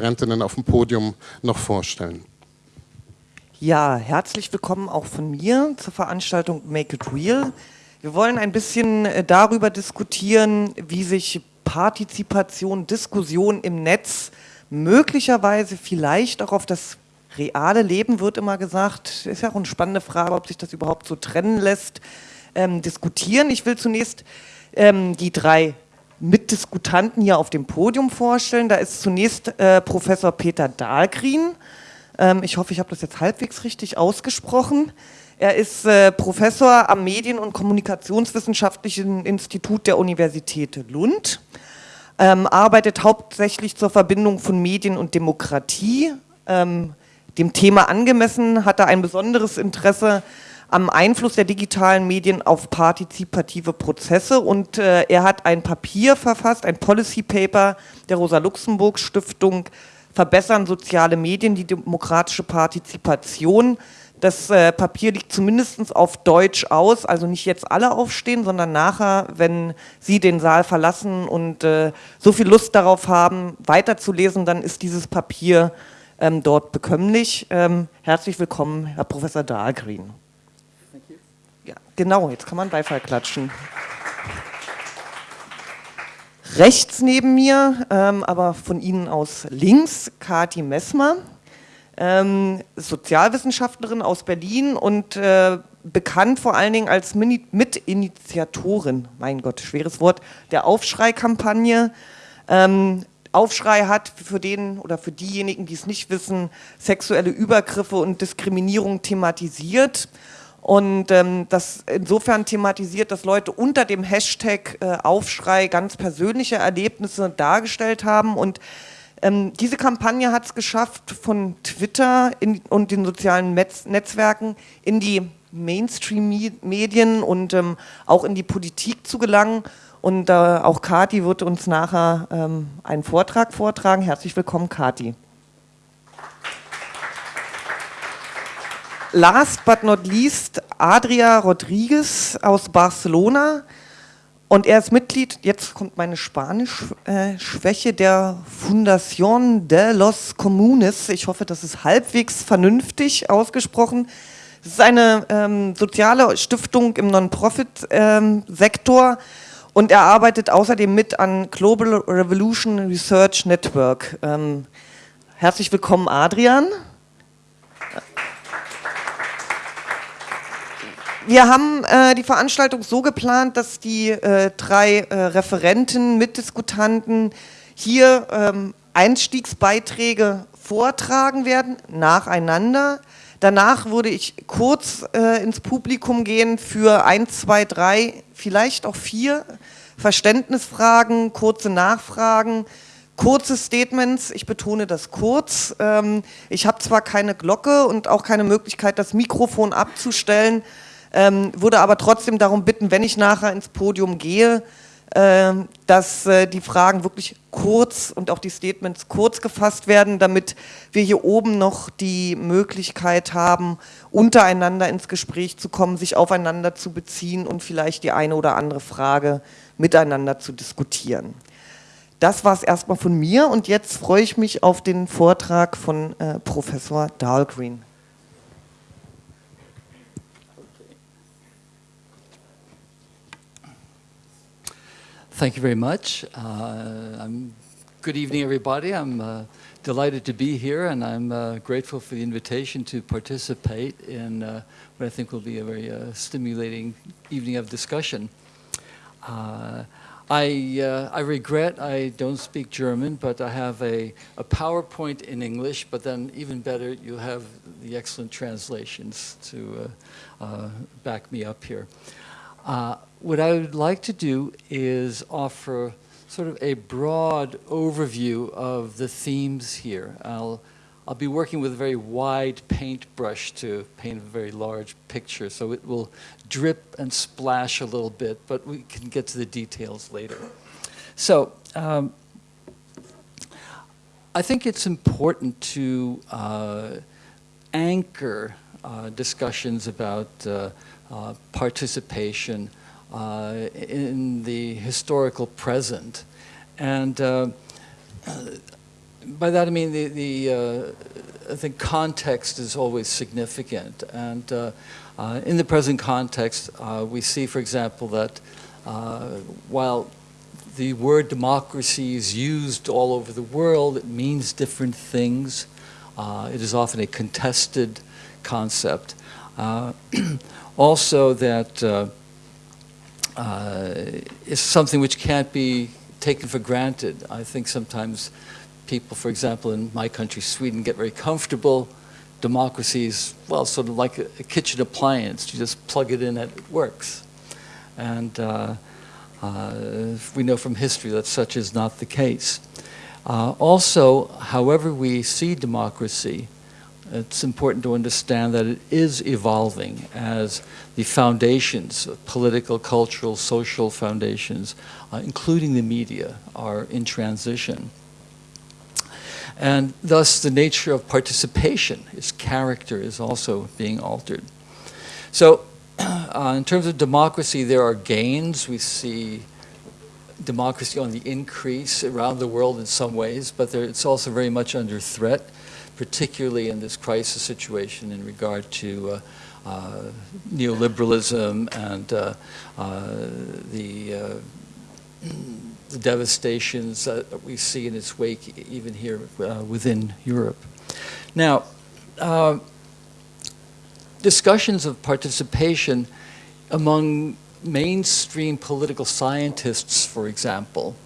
Referentinnen auf dem Podium noch vorstellen. Ja, herzlich willkommen auch von mir zur Veranstaltung Make It Real. Wir wollen ein bisschen äh, darüber diskutieren, wie sich Partizipation, Diskussion im Netz möglicherweise vielleicht auch auf das reale Leben, wird immer gesagt, ist ja auch eine spannende Frage, ob sich das überhaupt so trennen lässt, ähm, diskutieren. Ich will zunächst ähm, die drei Mitdiskutanten hier auf dem Podium vorstellen. Da ist zunächst äh, Professor Peter Dahlgreen, ähm, ich hoffe, ich habe das jetzt halbwegs richtig ausgesprochen. Er ist äh, Professor am Medien- und Kommunikationswissenschaftlichen Institut der Universität Lund, ähm, arbeitet hauptsächlich zur Verbindung von Medien und Demokratie. Ähm, dem Thema angemessen hat er ein besonderes Interesse am Einfluss der digitalen Medien auf partizipative Prozesse und äh, er hat ein Papier verfasst, ein Policy Paper der Rosa-Luxemburg-Stiftung verbessern soziale Medien die demokratische Partizipation. Das äh, Papier liegt zumindest auf Deutsch aus, also nicht jetzt alle aufstehen, sondern nachher, wenn Sie den Saal verlassen und äh, so viel Lust darauf haben, weiterzulesen, dann ist dieses Papier ähm, dort bekömmlich. Ähm, herzlich willkommen, Herr Professor Dahlgreen. Genau, jetzt kann man Beifall klatschen. Rechts neben mir, ähm, aber von Ihnen aus links, Kati Messmer, ähm, Sozialwissenschaftlerin aus Berlin und äh, bekannt vor allen Dingen als Mini Mitinitiatorin, mein Gott, schweres Wort, der Aufschrei-Kampagne. Ähm, Aufschrei hat für den oder für diejenigen, die es nicht wissen, sexuelle Übergriffe und Diskriminierung thematisiert und ähm, das insofern thematisiert, dass Leute unter dem Hashtag äh, Aufschrei ganz persönliche Erlebnisse dargestellt haben und ähm, diese Kampagne hat es geschafft, von Twitter in, und den sozialen Metz Netzwerken in die Mainstream-Medien und ähm, auch in die Politik zu gelangen. Und äh, auch Kati wird uns nachher ähm, einen Vortrag vortragen. Herzlich willkommen, Kati. Last but not least Adria Rodriguez aus Barcelona. Und er ist Mitglied, jetzt kommt meine Spanisch-Schwäche, äh, der Fundación de los Comunes. Ich hoffe, das ist halbwegs vernünftig ausgesprochen. Es ist eine ähm, soziale Stiftung im Non-Profit-Sektor ähm, und er arbeitet außerdem mit an Global Revolution Research Network. Ähm, herzlich willkommen, Adrian. Wir haben äh, die Veranstaltung so geplant, dass die äh, drei äh, Referenten, Mitdiskutanten hier ähm, Einstiegsbeiträge vortragen werden, nacheinander. Danach würde ich kurz äh, ins Publikum gehen für ein, zwei, drei, vielleicht auch vier Verständnisfragen, kurze Nachfragen, kurze Statements, ich betone das kurz. Ähm, ich habe zwar keine Glocke und auch keine Möglichkeit, das Mikrofon abzustellen, ähm, würde aber trotzdem darum bitten, wenn ich nachher ins Podium gehe, äh, dass äh, die Fragen wirklich kurz und auch die Statements kurz gefasst werden, damit wir hier oben noch die Möglichkeit haben, untereinander ins Gespräch zu kommen, sich aufeinander zu beziehen und vielleicht die eine oder andere Frage miteinander zu diskutieren. Das war es erstmal von mir und jetzt freue ich mich auf den Vortrag von äh, Professor Dahlgreen. Thank you very much. Uh, good evening, everybody. I'm uh, delighted to be here, and I'm uh, grateful for the invitation to participate in uh, what I think will be a very uh, stimulating evening of discussion. Uh, I, I regret I don't speak German, but I have a, a PowerPoint in English, but then even better, you have the excellent translations to back me up here. What I would like to do is offer sort of a broad overview of the themes here. I'll, I'll be working with a very wide paintbrush to paint a very large picture, so it will drip and splash a little bit, but we can get to the details later. So, um, I think it's important to uh, anchor uh, discussions about uh, uh, participation uh, in the historical present. And uh, by that I mean the, the uh, I think context is always significant. And uh, uh, in the present context, we see, for example, that while the word democracy is used all over the world, it means different things. It is often a contested concept. also that it's something which can't be taken for granted. I think sometimes people, for example, in my country, Sweden, get very comfortable. Democracy is, well, sort of like a, a kitchen appliance. You just plug it in and it works. And uh, uh, we know from history that such is not the case. Uh, also, however we see democracy, it's important to understand that it is evolving as the foundations, political, cultural, social foundations, uh, including the media, are in transition. And thus the nature of participation, its character is also being altered. So uh, in terms of democracy, there are gains. We see democracy on the increase around the world in some ways, but there, it's also very much under threat particularly in this crisis situation in regard to uh, uh, neoliberalism and uh, the, the, devastations that we see in its wake even here within Europe. Now, discussions of participation among mainstream political scientists, for example,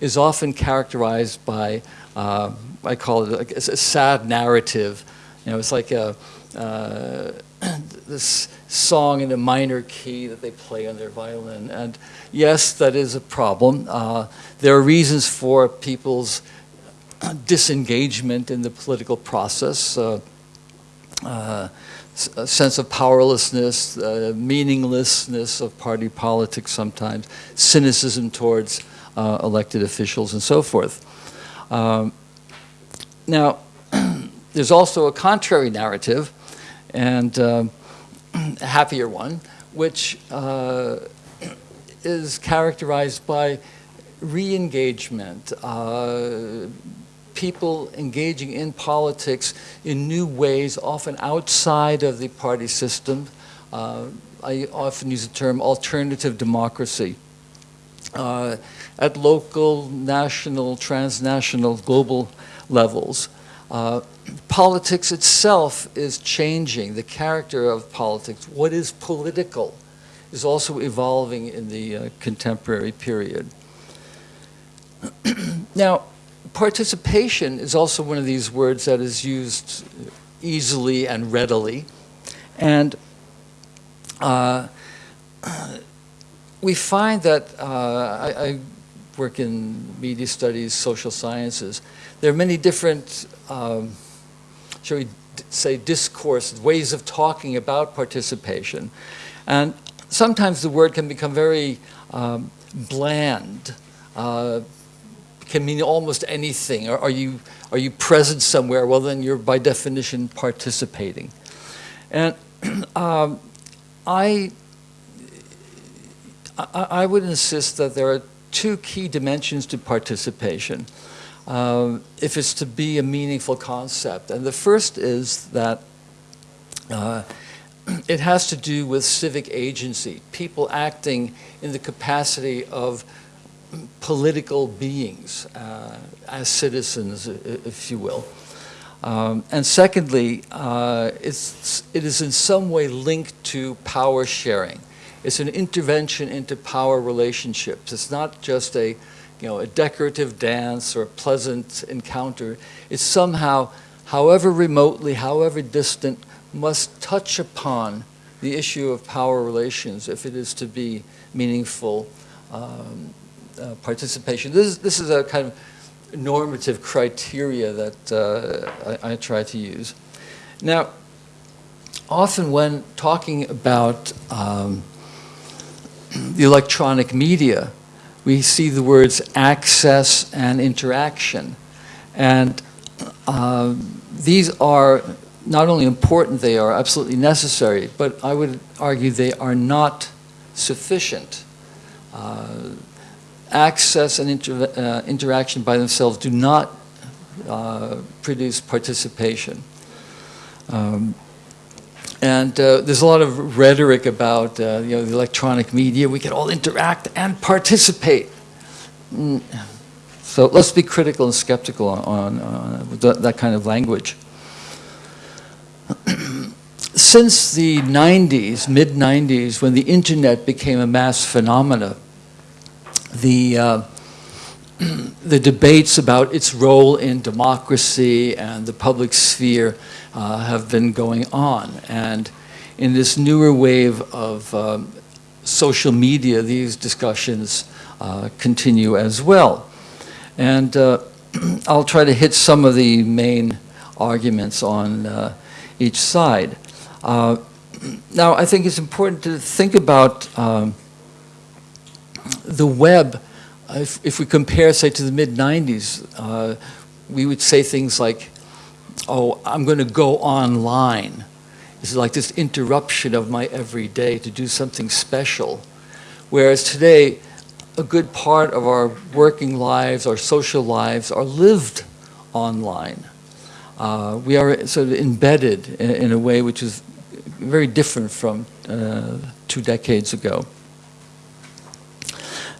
is often characterized by uh, I call it a, a, sad narrative. You know, it's like a, uh, this song in a minor key that they play on their violin. And yes, that is a problem. Uh, there are reasons for people's disengagement in the political process. Uh, uh a sense of powerlessness, uh, meaninglessness of party politics sometimes, cynicism towards uh, elected officials and so forth. Um, now, there's also a contrary narrative, and uh, a happier one, which uh, is characterized by re-engagement, uh, people engaging in politics in new ways, often outside of the party system. Uh, I often use the term alternative democracy. Uh, at local, national, transnational, global levels. Uh, politics itself is changing. The character of politics, what is political, is also evolving in the uh, contemporary period. now, participation is also one of these words that is used easily and readily. And uh, we find that, uh, I, I work in media studies, social sciences. There are many different, um, shall we say, discourse, ways of talking about participation. And sometimes the word can become very um, bland, uh, can mean almost anything. Are, are, you, are you present somewhere? Well, then you're by definition participating. And um, I, I, I would insist that there are two key dimensions to participation um, if it's to be a meaningful concept. And the first is that uh, it has to do with civic agency, people acting in the capacity of political beings uh, as citizens, if you will. Um, and secondly, uh, it's, it is in some way linked to power sharing. It's an intervention into power relationships. It's not just a, you know, a decorative dance or a pleasant encounter. It's somehow, however remotely, however distant, must touch upon the issue of power relations if it is to be meaningful um, uh, participation. This is, this is a kind of normative criteria that uh, I, I try to use. Now, often when talking about um, the electronic media, we see the words access and interaction. And uh, these are not only important, they are absolutely necessary, but I would argue they are not sufficient. Uh, access and inter uh, interaction by themselves do not uh, produce participation. Um, and uh, there's a lot of rhetoric about uh, you know, the electronic media. We can all interact and participate. Mm. So let's be critical and skeptical on, on uh, that, that kind of language. Since the 90s, mid 90s, when the internet became a mass phenomena, the uh, the debates about its role in democracy and the public sphere uh, have been going on. And in this newer wave of um, social media, these discussions uh, continue as well. And uh, I'll try to hit some of the main arguments on uh, each side. Uh, now, I think it's important to think about um, the web if, if we compare, say, to the mid-90s, uh, we would say things like, oh, I'm going to go online. This is like this interruption of my everyday to do something special. Whereas today, a good part of our working lives, our social lives, are lived online. Uh, we are sort of embedded in, in, a way which is very different from uh, two decades ago.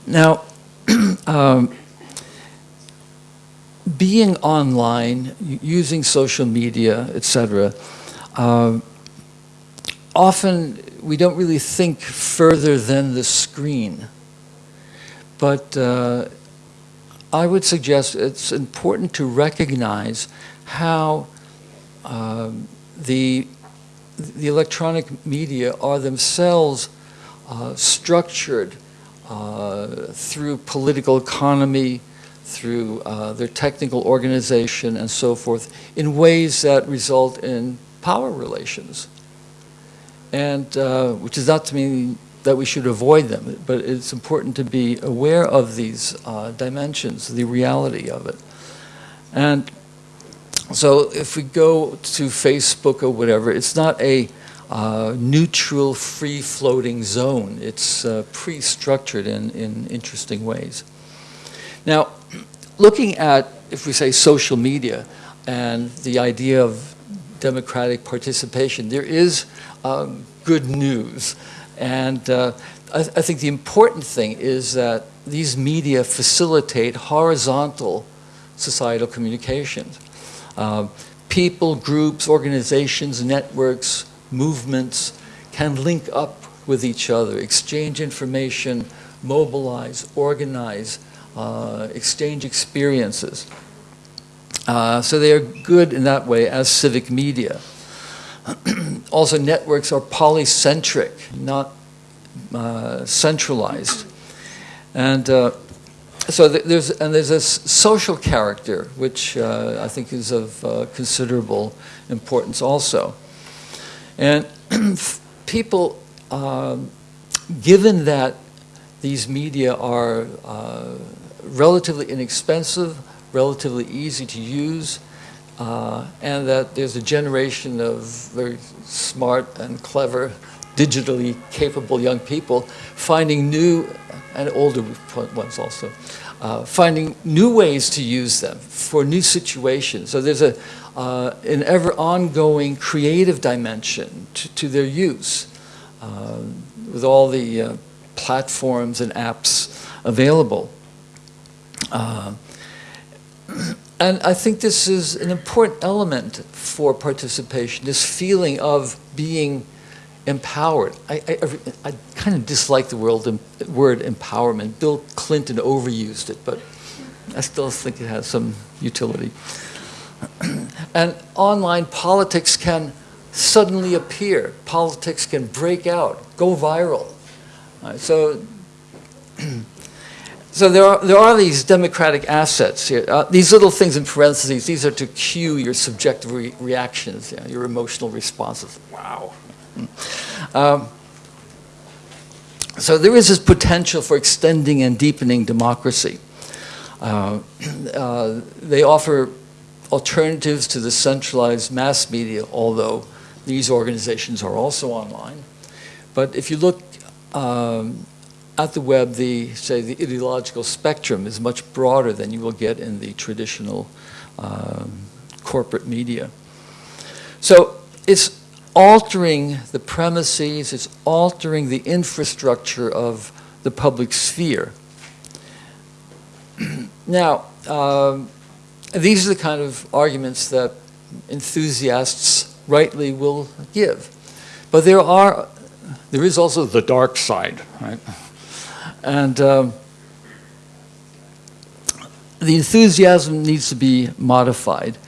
Now, um, being online, using social media, etc., uh, often we don't really think further than the screen. But uh, I would suggest it's important to recognize how uh, the, the electronic media are themselves uh, structured uh, through political economy, through uh, their technical organization and so forth, in ways that result in power relations. And uh, which is not to mean that we should avoid them, but it's important to be aware of these uh, dimensions, the reality of it. And so if we go to Facebook or whatever, it's not a uh, neutral, free-floating zone. It's uh, pre-structured in, in interesting ways. Now, looking at, if we say social media, and the idea of democratic participation, there is um, good news. And uh, I, I, think the important thing is that these media facilitate horizontal societal communications. Uh, people, groups, organizations, networks, movements can link up with each other, exchange information, mobilize, organize, exchange experiences. Uh, so they are good in that way as civic media. also, networks are polycentric, not uh, centralized. And uh, so th there's, and there's a social character, which uh, I think is of uh, considerable importance also. And people, um, given that these media are uh, relatively inexpensive, relatively easy to use, uh, and that there's a generation of very smart and clever, digitally capable young people finding new, and older ones also, uh, finding new ways to use them for new situations. So there's a, uh, an ever ongoing creative dimension to, to their use uh, with all the uh, platforms and apps available. Uh, and I think this is an important element for participation, this feeling of being empowered. I, I, I kind of dislike the word, empowerment. Bill Clinton overused it, but I still think it has some utility. and online politics can suddenly appear. Politics can break out, go viral. Right, so, so there are, there are these democratic assets here. Uh, these little things in parentheses, these are to cue your subjective re reactions, yeah, your emotional responses. Wow. Um, so there is this potential for extending and deepening democracy. Uh, uh, they offer alternatives to the centralized mass media, although these organizations are also online. But if you look um, at the web, the, say, the ideological spectrum is much broader than you will get in the traditional um, corporate media. So it's altering the premises, it's altering the infrastructure of the public sphere. now, um, these are the kind of arguments that enthusiasts rightly will give. But there are, there is also the dark side, right? And um, the enthusiasm needs to be modified.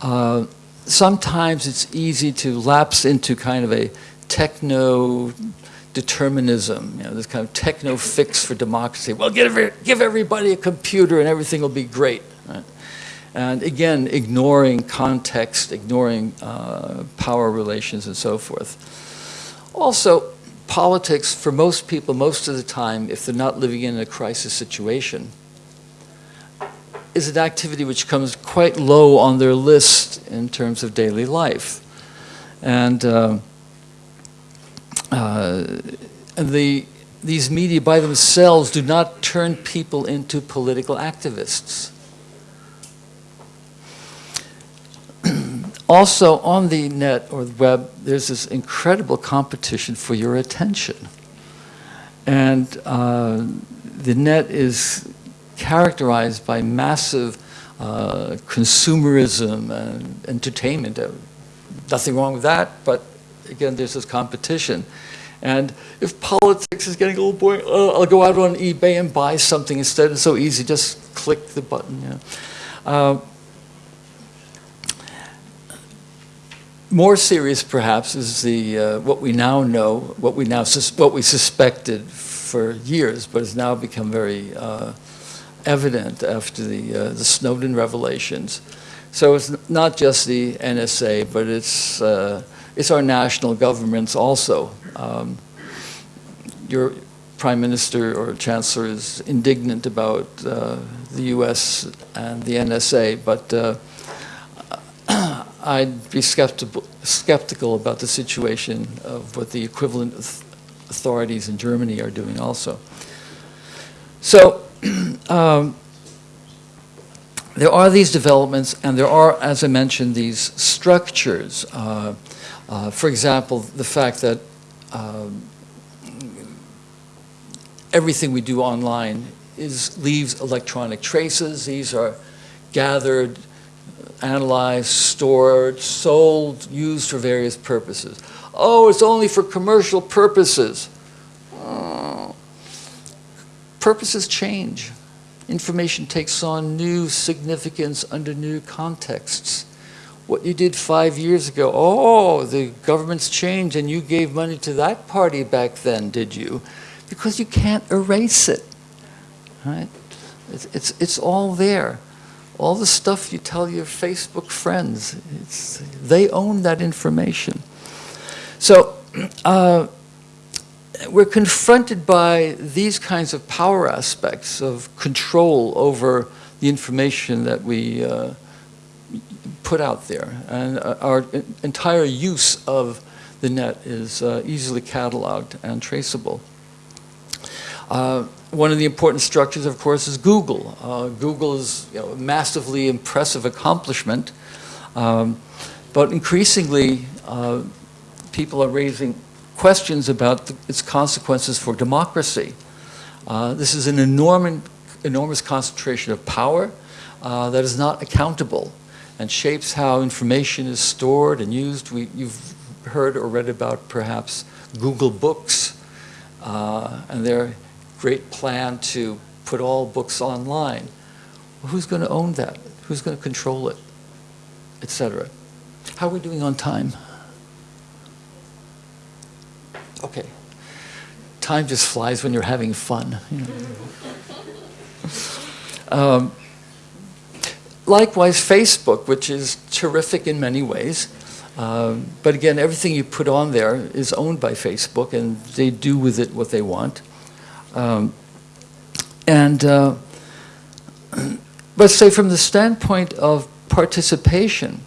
Uh, sometimes it's easy to lapse into kind of a techno determinism, you know, this kind of techno fix for democracy. Well, give, every, give everybody a computer and everything will be great. And again, ignoring context, ignoring uh, power relations and so forth. Also, politics, for most people, most of the time, if they're not living in a crisis situation, is an activity which comes quite low on their list in terms of daily life. And, uh, uh, and the, these media by themselves do not turn people into political activists. Also on the net or the web, there's this incredible competition for your attention. And uh, the net is characterized by massive uh, consumerism and entertainment. Uh, nothing wrong with that, but again, there's this competition. And if politics is getting a little boring, uh, I'll go out on eBay and buy something instead. It's so easy, just click the button. Know. More serious, perhaps, is the uh, what we now know, what we now what we suspected for years, but has now become very uh, evident after the, uh, the Snowden revelations. So it's not just the NSA, but it's, uh, it's our national governments also. Um, your prime minister or chancellor is indignant about uh, the US and the NSA, but uh, I'd be skeptical, skeptical about the situation of what the equivalent authorities in Germany are doing also. So um, there are these developments, and there are, as I mentioned, these structures. Uh, uh, for example, the fact that um, everything we do online is leaves electronic traces. These are gathered, analyzed, stored, sold, used for various purposes. Oh, it's only for commercial purposes. Uh, purposes change. Information takes on new significance under new contexts. What you did five years ago, oh, the government's changed and you gave money to that party back then, did you? Because you can't erase it, right? It's, it's, it's all there. All the stuff you tell your Facebook friends, they own that information. So, uh, we're confronted by these kinds of power aspects of control over the information that we uh, put out there. And uh, our entire use of the net is uh, easily cataloged and traceable. Uh, one of the important structures, of course, is Google. Uh, Google is you know, a massively impressive accomplishment, um, but increasingly uh, people are raising questions about the, its consequences for democracy. Uh, this is an enormous, enormous concentration of power uh, that is not accountable and shapes how information is stored and used. We, you've heard or read about perhaps Google Books uh, and their great plan to put all books online. Well, who's going to own that? Who's going to control it, etc. How are we doing on time? Okay. Time just flies when you're having fun. You know. um, likewise, Facebook, which is terrific in many ways. Um, but again, everything you put on there is owned by Facebook, and they do with it what they want. Um, and uh, but say from the standpoint of participation,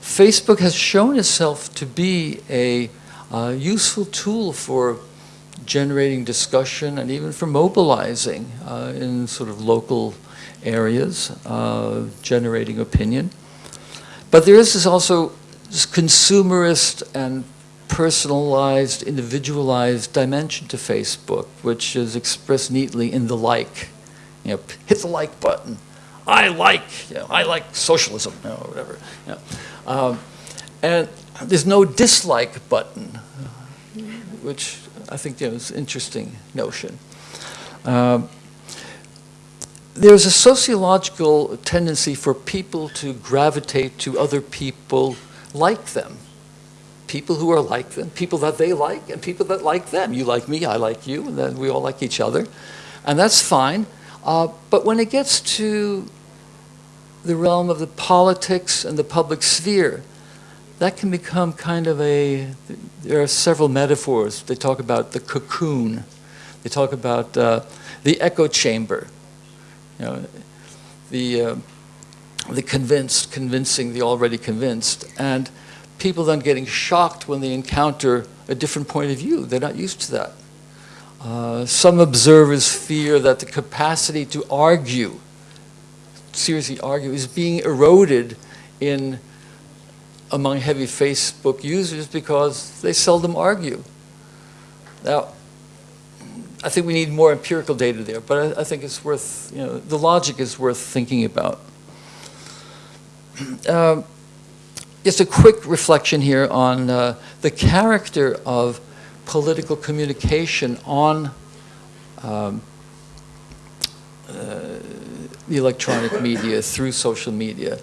Facebook has shown itself to be a uh, useful tool for generating discussion and even for mobilizing uh, in sort of local areas, uh, generating opinion. but there is this also this consumerist and personalized, individualized dimension to Facebook, which is expressed neatly in the like. You know, hit the like button. I like, you know, I like socialism, you know, or whatever. You know. Um, and there's no dislike button, which I think you know, is an interesting notion. Um, there's a sociological tendency for people to gravitate to other people like them. People who are like them, people that they like, and people that like them. You like me, I like you, and then we all like each other. And that's fine. Uh, but when it gets to the realm of the politics and the public sphere, that can become kind of a, there are several metaphors. They talk about the cocoon. They talk about uh, the echo chamber. You know, the, uh, the convinced, convincing the already convinced. And people then getting shocked when they encounter a different point of view. They're not used to that. Uh, some observers fear that the capacity to argue, seriously argue, is being eroded in among heavy Facebook users because they seldom argue. Now, I think we need more empirical data there, but I, I think it's worth, you know, the logic is worth thinking about. Um, just a quick reflection here on uh, the character of political communication on um, uh, the electronic media through social media.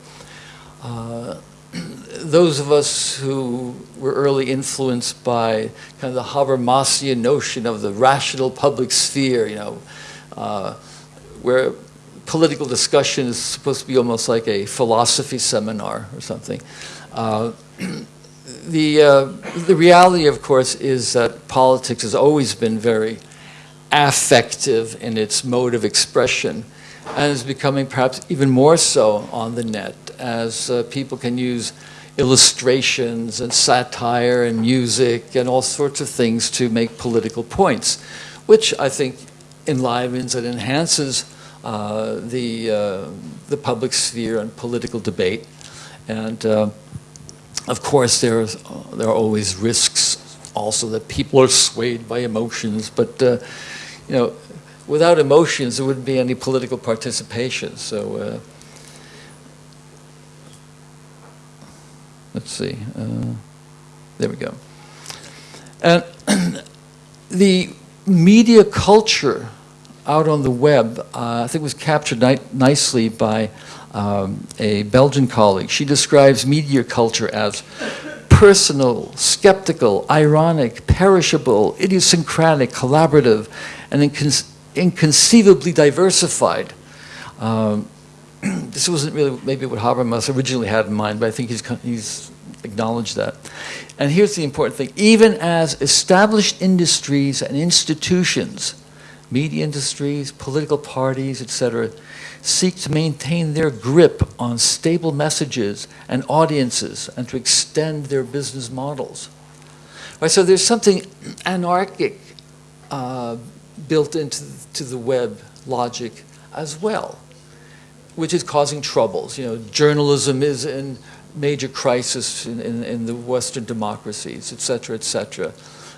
Uh, those of us who were early influenced by kind of the Habermasian notion of the rational public sphere, you know, uh, where political discussion is supposed to be almost like a philosophy seminar or something. Uh, the, uh, the reality, of course, is that politics has always been very affective in its mode of expression and is becoming perhaps even more so on the net as uh, people can use illustrations and satire and music and all sorts of things to make political points, which I think enlivens and enhances uh, the, uh, the public sphere and political debate. And uh, of course, there, is, there are always risks also that people are swayed by emotions, but uh, you know, without emotions, there wouldn't be any political participation. So uh, let's see. Uh, there we go. And the media culture out on the web, uh, I think was captured ni nicely by um, a Belgian colleague. She describes media culture as personal, skeptical, ironic, perishable, idiosyncratic, collaborative, and incon inconceivably diversified. Um, this wasn't really maybe what Habermas originally had in mind, but I think he's, he's acknowledged that. And here's the important thing. Even as established industries and institutions, media industries, political parties, etc., seek to maintain their grip on stable messages and audiences and to extend their business models. Right, so there's something anarchic uh, built into to the web logic as well which is causing troubles. You know, journalism is in major crisis in, in, in the Western democracies, et cetera, et cetera.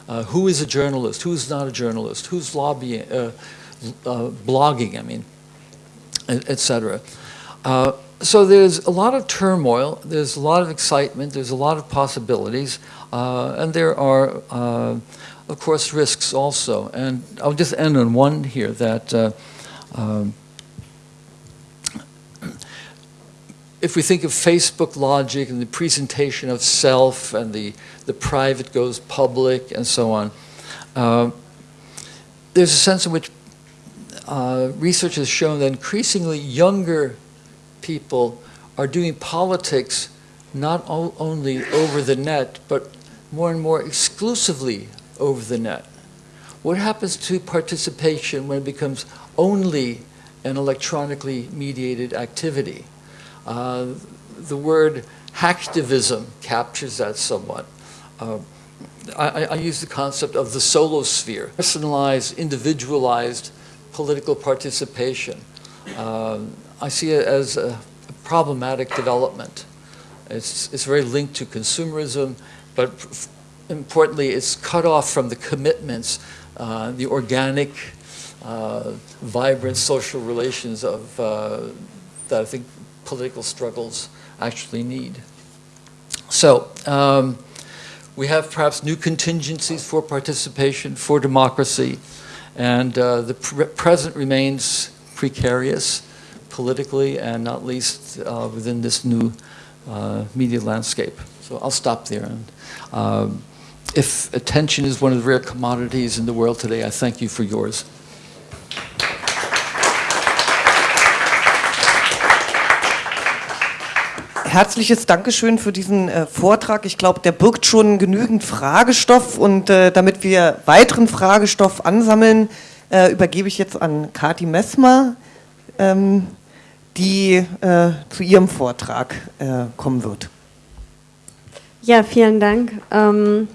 Uh, who is a journalist? Who's not a journalist? Who's lobbying, uh, uh, blogging, I mean, et cetera. Uh, so there's a lot of turmoil, there's a lot of excitement, there's a lot of possibilities, uh, and there are, uh, of course, risks also. And I'll just end on one here that um, if we think of Facebook logic and the presentation of self and the, the private goes public and so on, uh, there's a sense in which uh, research has shown that increasingly younger people are doing politics not only over the net, but more and more exclusively over the net. What happens to participation when it becomes only an electronically mediated activity? Uh, the word hacktivism captures that somewhat. Uh, I, I, use the concept of the solosphere, personalized, individualized political participation. Uh, I see it as a problematic development. It's, it's very linked to consumerism, but importantly, it's cut off from the commitments, uh, the organic, uh, vibrant social relations of, uh, that I think political struggles actually need. So, um, we have perhaps new contingencies for participation, for democracy, and uh, the pre present remains precarious politically and not least uh, within this new uh, media landscape. So I'll stop there. And, um, if attention is one of the rare commodities in the world today, I thank you for yours. Herzliches Dankeschön für diesen äh, Vortrag. Ich glaube, der birgt schon genügend Fragestoff und äh, damit wir weiteren Fragestoff ansammeln, äh, übergebe ich jetzt an Kati Messmer, ähm, die äh, zu ihrem Vortrag äh, kommen wird. Ja, vielen Dank. Ähm,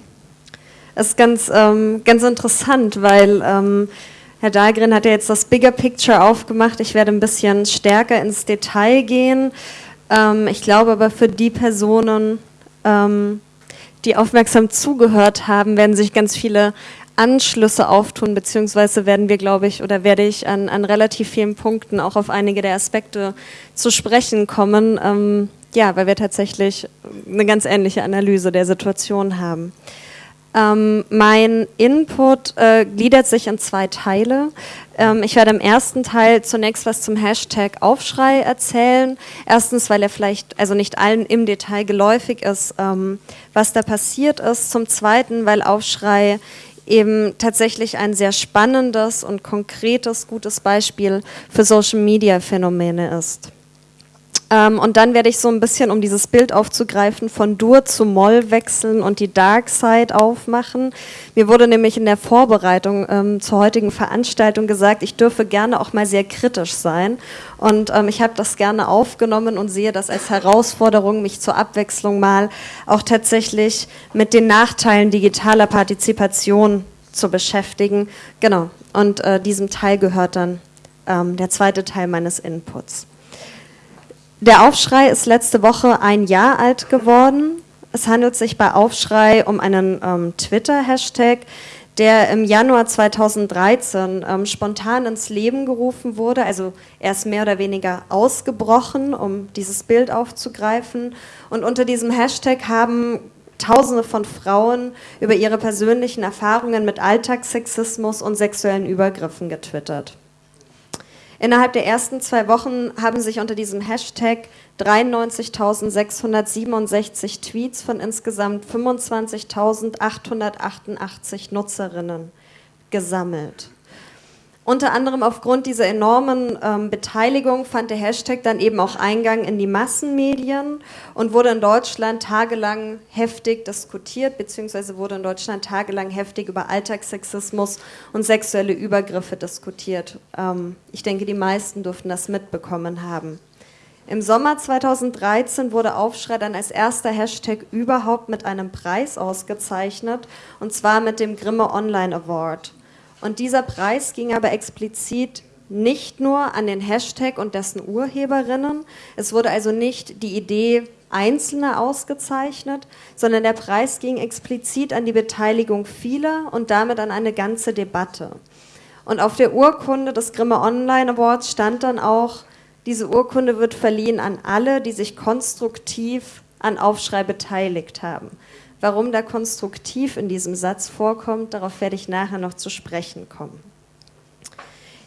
es ist ganz, ähm, ganz interessant, weil ähm, Herr Dahlgren hat ja jetzt das Bigger Picture aufgemacht. Ich werde ein bisschen stärker ins Detail gehen. Ähm, ich glaube aber für die Personen, ähm, die aufmerksam zugehört haben, werden sich ganz viele Anschlüsse auftun, beziehungsweise werden wir, glaube ich, oder werde ich an, an relativ vielen Punkten auch auf einige der Aspekte zu sprechen kommen. Ähm, ja, weil wir tatsächlich eine ganz ähnliche Analyse der Situation haben. Ähm, mein Input äh, gliedert sich in zwei Teile. Ähm, ich werde im ersten Teil zunächst was zum Hashtag Aufschrei erzählen. Erstens, weil er vielleicht, also nicht allen im Detail geläufig ist, ähm, was da passiert ist. Zum Zweiten, weil Aufschrei eben tatsächlich ein sehr spannendes und konkretes, gutes Beispiel für Social-Media-Phänomene ist. Ähm, und dann werde ich so ein bisschen, um dieses Bild aufzugreifen, von Dur zu Moll wechseln und die Dark Side aufmachen. Mir wurde nämlich in der Vorbereitung ähm, zur heutigen Veranstaltung gesagt, ich dürfe gerne auch mal sehr kritisch sein. Und ähm, ich habe das gerne aufgenommen und sehe das als Herausforderung, mich zur Abwechslung mal auch tatsächlich mit den Nachteilen digitaler Partizipation zu beschäftigen. Genau, und äh, diesem Teil gehört dann ähm, der zweite Teil meines Inputs. Der Aufschrei ist letzte Woche ein Jahr alt geworden. Es handelt sich bei Aufschrei um einen ähm, Twitter-Hashtag, der im Januar 2013 ähm, spontan ins Leben gerufen wurde. Also er ist mehr oder weniger ausgebrochen, um dieses Bild aufzugreifen. Und unter diesem Hashtag haben Tausende von Frauen über ihre persönlichen Erfahrungen mit Alltagssexismus und sexuellen Übergriffen getwittert. Innerhalb der ersten zwei Wochen haben sich unter diesem Hashtag 93.667 Tweets von insgesamt 25.888 Nutzerinnen gesammelt. Unter anderem aufgrund dieser enormen ähm, Beteiligung fand der Hashtag dann eben auch Eingang in die Massenmedien und wurde in Deutschland tagelang heftig diskutiert, beziehungsweise wurde in Deutschland tagelang heftig über Alltagssexismus und sexuelle Übergriffe diskutiert. Ähm, ich denke, die meisten dürften das mitbekommen haben. Im Sommer 2013 wurde Aufschrei dann als erster Hashtag überhaupt mit einem Preis ausgezeichnet, und zwar mit dem Grimme Online Award. Und dieser Preis ging aber explizit nicht nur an den Hashtag und dessen Urheberinnen. Es wurde also nicht die Idee Einzelner ausgezeichnet, sondern der Preis ging explizit an die Beteiligung vieler und damit an eine ganze Debatte. Und auf der Urkunde des Grimme Online Awards stand dann auch, diese Urkunde wird verliehen an alle, die sich konstruktiv an Aufschrei beteiligt haben. Warum da konstruktiv in diesem Satz vorkommt, darauf werde ich nachher noch zu sprechen kommen.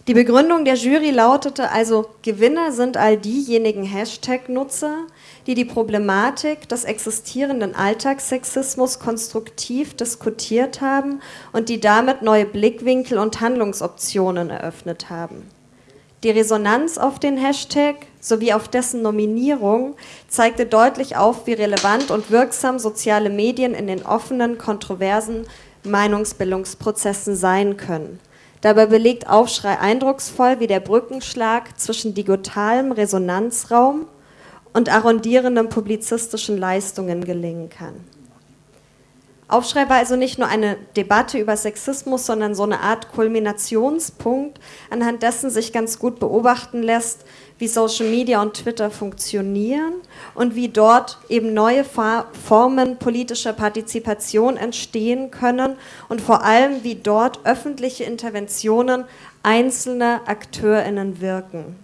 Die Begründung der Jury lautete also, Gewinner sind all diejenigen Hashtag-Nutzer, die die Problematik des existierenden Alltagssexismus konstruktiv diskutiert haben und die damit neue Blickwinkel und Handlungsoptionen eröffnet haben. Die Resonanz auf den Hashtag sowie auf dessen Nominierung zeigte deutlich auf, wie relevant und wirksam soziale Medien in den offenen, kontroversen Meinungsbildungsprozessen sein können. Dabei belegt Aufschrei eindrucksvoll, wie der Brückenschlag zwischen digitalem Resonanzraum und arrondierenden publizistischen Leistungen gelingen kann. Aufschrei war also nicht nur eine Debatte über Sexismus, sondern so eine Art Kulminationspunkt, anhand dessen sich ganz gut beobachten lässt, wie Social Media und Twitter funktionieren und wie dort eben neue Formen politischer Partizipation entstehen können und vor allem, wie dort öffentliche Interventionen einzelner Akteurinnen wirken.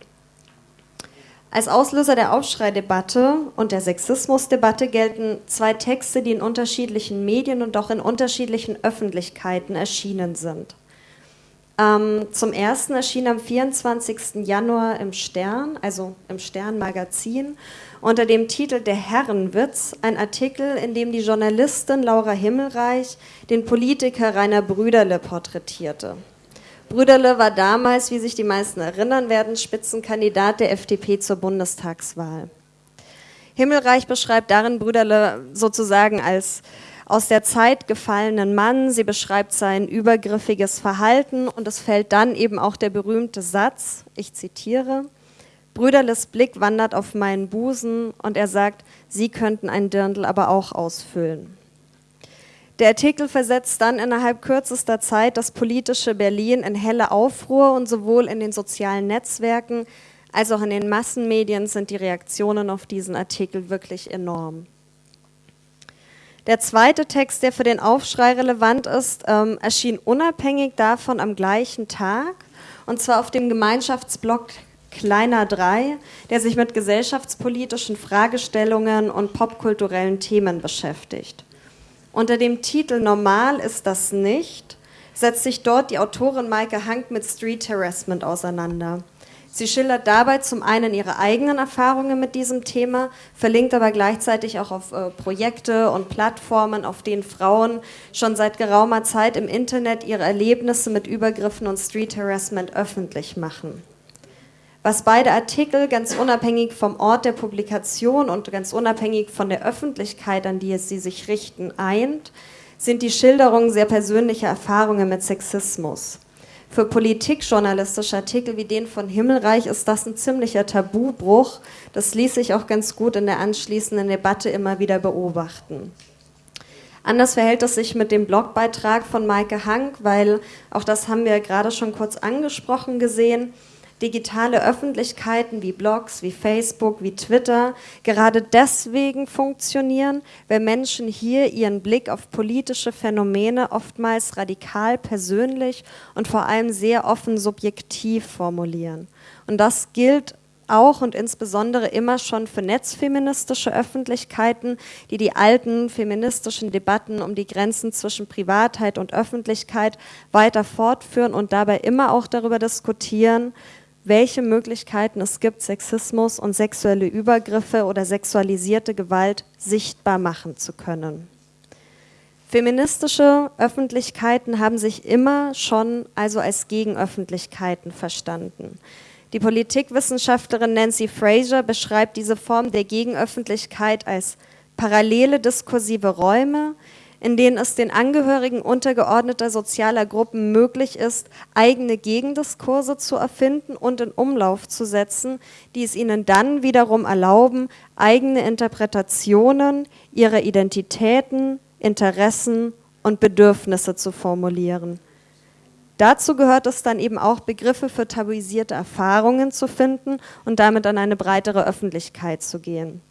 Als Auslöser der Aufschreidebatte und der Sexismusdebatte gelten zwei Texte, die in unterschiedlichen Medien und auch in unterschiedlichen Öffentlichkeiten erschienen sind. Ähm, zum ersten erschien am 24. Januar im Stern, also im Stern-Magazin, unter dem Titel Der Herrenwitz, ein Artikel, in dem die Journalistin Laura Himmelreich den Politiker Rainer Brüderle porträtierte. Brüderle war damals, wie sich die meisten erinnern werden, Spitzenkandidat der FDP zur Bundestagswahl. Himmelreich beschreibt darin Brüderle sozusagen als aus der Zeit gefallenen Mann. Sie beschreibt sein übergriffiges Verhalten und es fällt dann eben auch der berühmte Satz, ich zitiere, Brüderles Blick wandert auf meinen Busen und er sagt, Sie könnten ein Dirndl aber auch ausfüllen. Der Artikel versetzt dann innerhalb kürzester Zeit das politische Berlin in helle Aufruhr und sowohl in den sozialen Netzwerken als auch in den Massenmedien sind die Reaktionen auf diesen Artikel wirklich enorm. Der zweite Text, der für den Aufschrei relevant ist, ähm, erschien unabhängig davon am gleichen Tag, und zwar auf dem Gemeinschaftsblog Kleiner 3, der sich mit gesellschaftspolitischen Fragestellungen und popkulturellen Themen beschäftigt. Unter dem Titel Normal ist das nicht setzt sich dort die Autorin Maike Hank mit Street Harassment auseinander. Sie schildert dabei zum einen ihre eigenen Erfahrungen mit diesem Thema, verlinkt aber gleichzeitig auch auf äh, Projekte und Plattformen, auf denen Frauen schon seit geraumer Zeit im Internet ihre Erlebnisse mit Übergriffen und Street Harassment öffentlich machen. Was beide Artikel ganz unabhängig vom Ort der Publikation und ganz unabhängig von der Öffentlichkeit, an die es sie sich richten, eint, sind die Schilderungen sehr persönlicher Erfahrungen mit Sexismus. Für politikjournalistische Artikel wie den von Himmelreich ist das ein ziemlicher Tabubruch. Das ließ sich auch ganz gut in der anschließenden Debatte immer wieder beobachten. Anders verhält es sich mit dem Blogbeitrag von Maike Hank, weil auch das haben wir gerade schon kurz angesprochen gesehen digitale Öffentlichkeiten wie Blogs, wie Facebook, wie Twitter gerade deswegen funktionieren, weil Menschen hier ihren Blick auf politische Phänomene oftmals radikal persönlich und vor allem sehr offen subjektiv formulieren. Und das gilt auch und insbesondere immer schon für netzfeministische Öffentlichkeiten, die die alten feministischen Debatten um die Grenzen zwischen Privatheit und Öffentlichkeit weiter fortführen und dabei immer auch darüber diskutieren, welche Möglichkeiten es gibt, Sexismus und sexuelle Übergriffe oder sexualisierte Gewalt sichtbar machen zu können. Feministische Öffentlichkeiten haben sich immer schon also als Gegenöffentlichkeiten verstanden. Die Politikwissenschaftlerin Nancy Fraser beschreibt diese Form der Gegenöffentlichkeit als parallele diskursive Räume, in denen es den Angehörigen untergeordneter sozialer Gruppen möglich ist, eigene Gegendiskurse zu erfinden und in Umlauf zu setzen, die es ihnen dann wiederum erlauben, eigene Interpretationen ihrer Identitäten, Interessen und Bedürfnisse zu formulieren. Dazu gehört es dann eben auch, Begriffe für tabuisierte Erfahrungen zu finden und damit an eine breitere Öffentlichkeit zu gehen.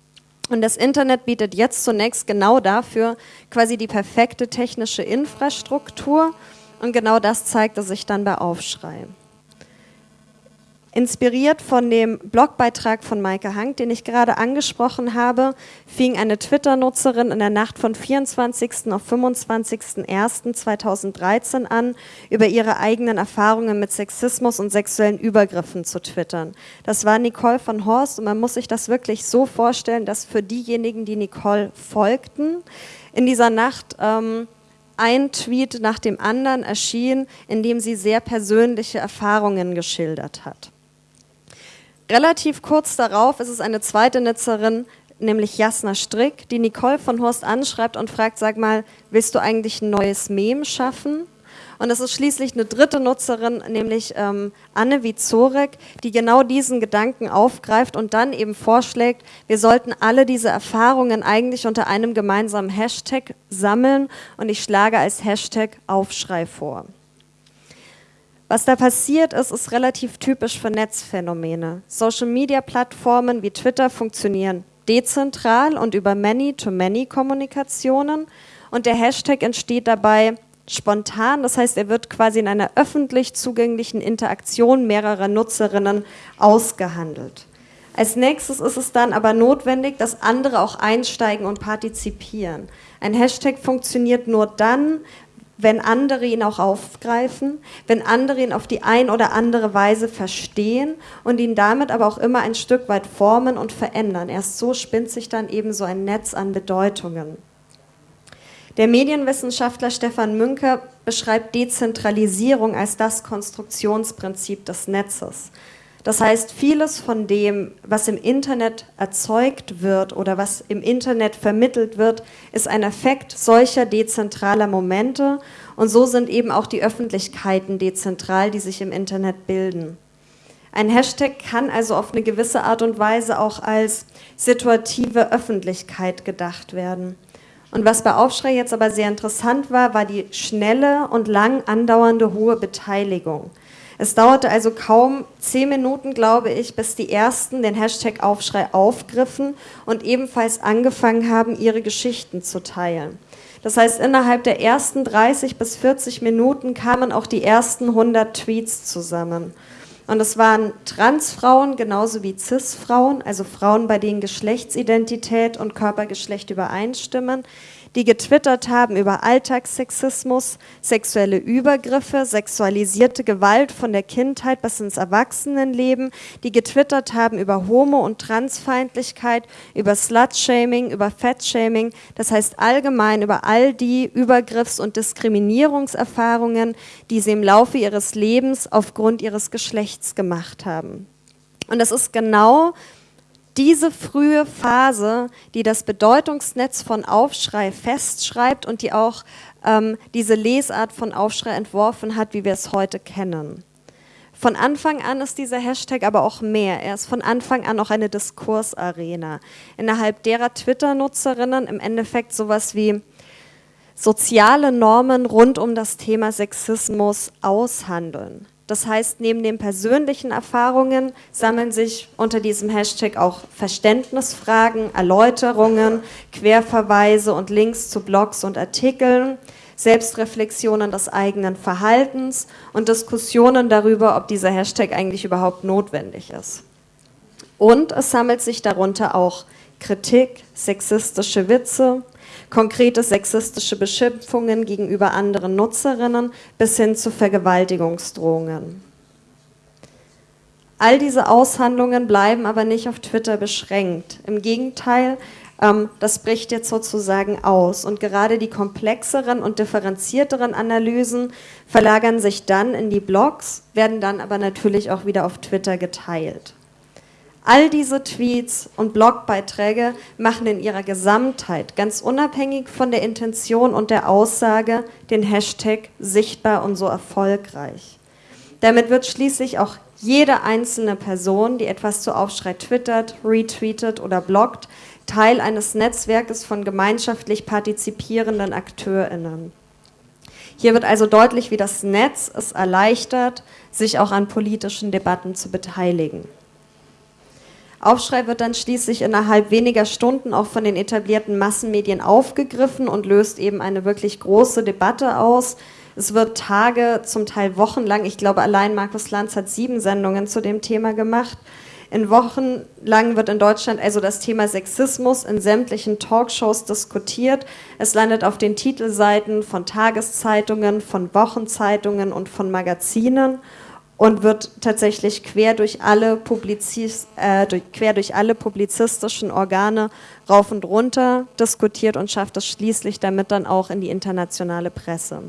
Und das Internet bietet jetzt zunächst genau dafür quasi die perfekte technische Infrastruktur. Und genau das zeigte sich dann bei Aufschrei. Inspiriert von dem Blogbeitrag von Maike Hank, den ich gerade angesprochen habe, fing eine Twitter-Nutzerin in der Nacht von 24. auf 25.01.2013 an, über ihre eigenen Erfahrungen mit Sexismus und sexuellen Übergriffen zu twittern. Das war Nicole von Horst und man muss sich das wirklich so vorstellen, dass für diejenigen, die Nicole folgten, in dieser Nacht ähm, ein Tweet nach dem anderen erschien, in dem sie sehr persönliche Erfahrungen geschildert hat. Relativ kurz darauf ist es eine zweite Nutzerin, nämlich Jasna Strick, die Nicole von Horst anschreibt und fragt, sag mal, willst du eigentlich ein neues Mem schaffen? Und es ist schließlich eine dritte Nutzerin, nämlich ähm, Anne Wizorek, die genau diesen Gedanken aufgreift und dann eben vorschlägt, wir sollten alle diese Erfahrungen eigentlich unter einem gemeinsamen Hashtag sammeln und ich schlage als Hashtag Aufschrei vor. Was da passiert ist, ist relativ typisch für Netzphänomene. Social-Media-Plattformen wie Twitter funktionieren dezentral und über Many-to-Many-Kommunikationen und der Hashtag entsteht dabei spontan, das heißt, er wird quasi in einer öffentlich zugänglichen Interaktion mehrerer Nutzerinnen ausgehandelt. Als nächstes ist es dann aber notwendig, dass andere auch einsteigen und partizipieren. Ein Hashtag funktioniert nur dann, wenn andere ihn auch aufgreifen, wenn andere ihn auf die ein oder andere Weise verstehen und ihn damit aber auch immer ein Stück weit formen und verändern. Erst so spinnt sich dann eben so ein Netz an Bedeutungen. Der Medienwissenschaftler Stefan Münker beschreibt Dezentralisierung als das Konstruktionsprinzip des Netzes. Das heißt, vieles von dem, was im Internet erzeugt wird oder was im Internet vermittelt wird, ist ein Effekt solcher dezentraler Momente. Und so sind eben auch die Öffentlichkeiten dezentral, die sich im Internet bilden. Ein Hashtag kann also auf eine gewisse Art und Weise auch als situative Öffentlichkeit gedacht werden. Und was bei Aufschrei jetzt aber sehr interessant war, war die schnelle und lang andauernde hohe Beteiligung. Es dauerte also kaum zehn Minuten, glaube ich, bis die ersten den Hashtag Aufschrei aufgriffen und ebenfalls angefangen haben, ihre Geschichten zu teilen. Das heißt, innerhalb der ersten 30 bis 40 Minuten kamen auch die ersten 100 Tweets zusammen. Und es waren Transfrauen genauso wie Cis-Frauen, also Frauen, bei denen Geschlechtsidentität und Körpergeschlecht übereinstimmen, die getwittert haben über Alltagssexismus, sexuelle Übergriffe, sexualisierte Gewalt von der Kindheit bis ins Erwachsenenleben, die getwittert haben über Homo- und Transfeindlichkeit, über Slutshaming, über Fatshaming, das heißt allgemein über all die Übergriffs- und Diskriminierungserfahrungen, die sie im Laufe ihres Lebens aufgrund ihres Geschlechts gemacht haben. Und das ist genau diese frühe Phase, die das Bedeutungsnetz von Aufschrei festschreibt und die auch ähm, diese Lesart von Aufschrei entworfen hat, wie wir es heute kennen. Von Anfang an ist dieser Hashtag aber auch mehr. Er ist von Anfang an auch eine Diskursarena, innerhalb derer Twitter-Nutzerinnen im Endeffekt sowas wie soziale Normen rund um das Thema Sexismus aushandeln. Das heißt, neben den persönlichen Erfahrungen sammeln sich unter diesem Hashtag auch Verständnisfragen, Erläuterungen, Querverweise und Links zu Blogs und Artikeln, Selbstreflexionen des eigenen Verhaltens und Diskussionen darüber, ob dieser Hashtag eigentlich überhaupt notwendig ist. Und es sammelt sich darunter auch Kritik, sexistische Witze, konkrete sexistische Beschimpfungen gegenüber anderen Nutzerinnen bis hin zu Vergewaltigungsdrohungen. All diese Aushandlungen bleiben aber nicht auf Twitter beschränkt. Im Gegenteil, ähm, das bricht jetzt sozusagen aus. Und gerade die komplexeren und differenzierteren Analysen verlagern sich dann in die Blogs, werden dann aber natürlich auch wieder auf Twitter geteilt. All diese Tweets und Blogbeiträge machen in ihrer Gesamtheit, ganz unabhängig von der Intention und der Aussage, den Hashtag sichtbar und so erfolgreich. Damit wird schließlich auch jede einzelne Person, die etwas zu Aufschrei twittert, retweetet oder bloggt, Teil eines Netzwerkes von gemeinschaftlich partizipierenden AkteurInnen. Hier wird also deutlich, wie das Netz es erleichtert, sich auch an politischen Debatten zu beteiligen. Aufschrei wird dann schließlich innerhalb weniger Stunden auch von den etablierten Massenmedien aufgegriffen und löst eben eine wirklich große Debatte aus. Es wird Tage, zum Teil wochenlang, ich glaube allein Markus Lanz hat sieben Sendungen zu dem Thema gemacht. In Wochen lang wird in Deutschland also das Thema Sexismus in sämtlichen Talkshows diskutiert. Es landet auf den Titelseiten von Tageszeitungen, von Wochenzeitungen und von Magazinen und wird tatsächlich quer durch alle, Publizis, äh, durch, quer durch alle publizistischen Organe rauf und runter diskutiert und schafft es schließlich damit dann auch in die internationale Presse.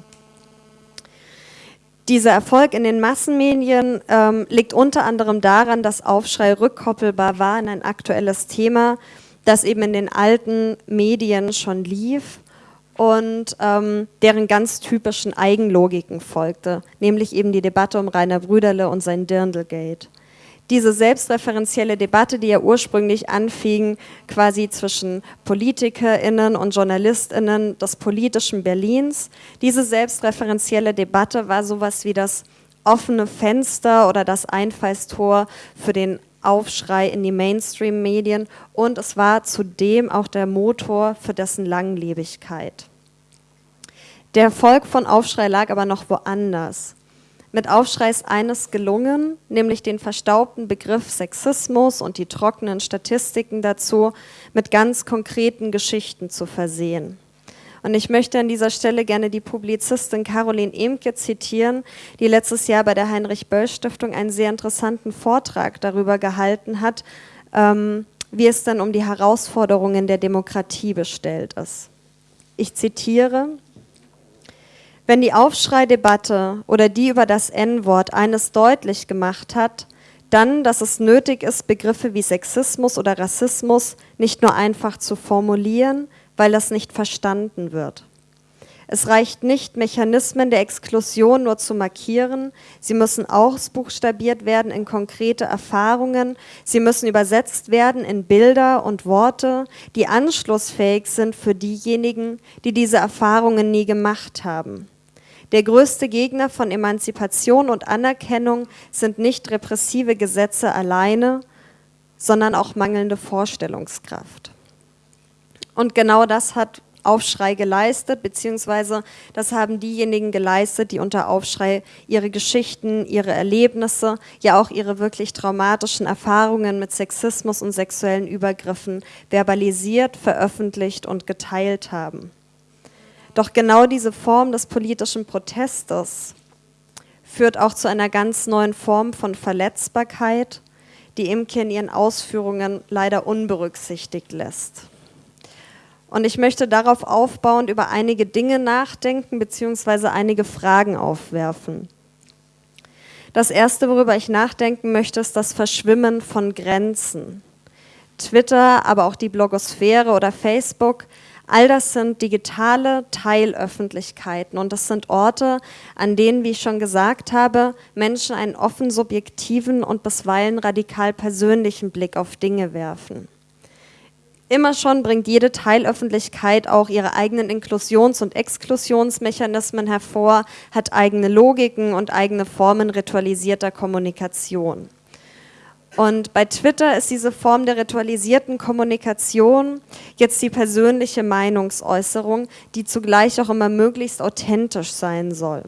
Dieser Erfolg in den Massenmedien ähm, liegt unter anderem daran, dass Aufschrei rückkoppelbar war in ein aktuelles Thema, das eben in den alten Medien schon lief und ähm, deren ganz typischen Eigenlogiken folgte, nämlich eben die Debatte um Rainer Brüderle und sein Dirndlgate. Diese selbstreferenzielle Debatte, die ja ursprünglich anfing, quasi zwischen PolitikerInnen und JournalistInnen des politischen Berlins, diese selbstreferenzielle Debatte war sowas wie das offene Fenster oder das Einfallstor für den Aufschrei in die Mainstream-Medien und es war zudem auch der Motor für dessen Langlebigkeit. Der Erfolg von Aufschrei lag aber noch woanders. Mit Aufschrei ist eines gelungen, nämlich den verstaubten Begriff Sexismus und die trockenen Statistiken dazu mit ganz konkreten Geschichten zu versehen. Und ich möchte an dieser Stelle gerne die Publizistin Caroline Emke zitieren, die letztes Jahr bei der Heinrich-Böll-Stiftung einen sehr interessanten Vortrag darüber gehalten hat, ähm, wie es dann um die Herausforderungen der Demokratie bestellt ist. Ich zitiere, wenn die Aufschreidebatte oder die über das N-Wort eines deutlich gemacht hat, dann, dass es nötig ist, Begriffe wie Sexismus oder Rassismus nicht nur einfach zu formulieren, weil das nicht verstanden wird. Es reicht nicht, Mechanismen der Exklusion nur zu markieren, sie müssen ausbuchstabiert werden in konkrete Erfahrungen, sie müssen übersetzt werden in Bilder und Worte, die anschlussfähig sind für diejenigen, die diese Erfahrungen nie gemacht haben. Der größte Gegner von Emanzipation und Anerkennung sind nicht repressive Gesetze alleine, sondern auch mangelnde Vorstellungskraft. Und genau das hat Aufschrei geleistet, beziehungsweise das haben diejenigen geleistet, die unter Aufschrei ihre Geschichten, ihre Erlebnisse, ja auch ihre wirklich traumatischen Erfahrungen mit Sexismus und sexuellen Übergriffen verbalisiert, veröffentlicht und geteilt haben. Doch genau diese Form des politischen Protestes führt auch zu einer ganz neuen Form von Verletzbarkeit, die Imke in ihren Ausführungen leider unberücksichtigt lässt. Und ich möchte darauf aufbauend über einige Dinge nachdenken bzw. einige Fragen aufwerfen. Das Erste, worüber ich nachdenken möchte, ist das Verschwimmen von Grenzen. Twitter, aber auch die Blogosphäre oder Facebook, all das sind digitale Teilöffentlichkeiten und das sind Orte, an denen, wie ich schon gesagt habe, Menschen einen offen subjektiven und bisweilen radikal persönlichen Blick auf Dinge werfen. Immer schon bringt jede Teilöffentlichkeit auch ihre eigenen Inklusions- und Exklusionsmechanismen hervor, hat eigene Logiken und eigene Formen ritualisierter Kommunikation. Und bei Twitter ist diese Form der ritualisierten Kommunikation jetzt die persönliche Meinungsäußerung, die zugleich auch immer möglichst authentisch sein soll.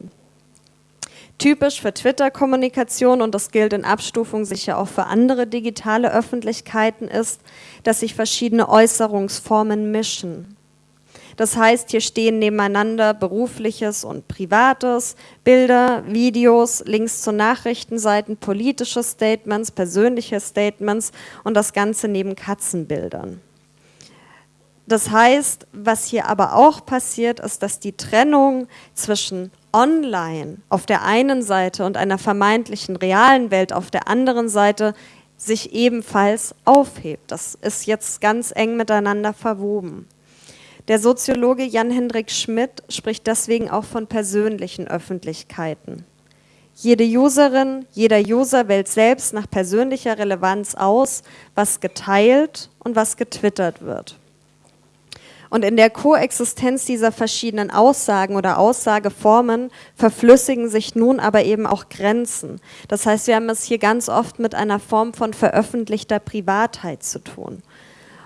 Typisch für Twitter-Kommunikation, und das gilt in Abstufung sicher auch für andere digitale Öffentlichkeiten, ist, dass sich verschiedene Äußerungsformen mischen. Das heißt, hier stehen nebeneinander berufliches und privates, Bilder, Videos, Links zu Nachrichtenseiten, politische Statements, persönliche Statements und das Ganze neben Katzenbildern. Das heißt, was hier aber auch passiert, ist, dass die Trennung zwischen online auf der einen Seite und einer vermeintlichen realen Welt auf der anderen Seite sich ebenfalls aufhebt. Das ist jetzt ganz eng miteinander verwoben. Der Soziologe Jan-Hendrik Schmidt spricht deswegen auch von persönlichen Öffentlichkeiten. Jede Userin, jeder User wählt selbst nach persönlicher Relevanz aus, was geteilt und was getwittert wird. Und in der Koexistenz dieser verschiedenen Aussagen oder Aussageformen verflüssigen sich nun aber eben auch Grenzen. Das heißt, wir haben es hier ganz oft mit einer Form von veröffentlichter Privatheit zu tun.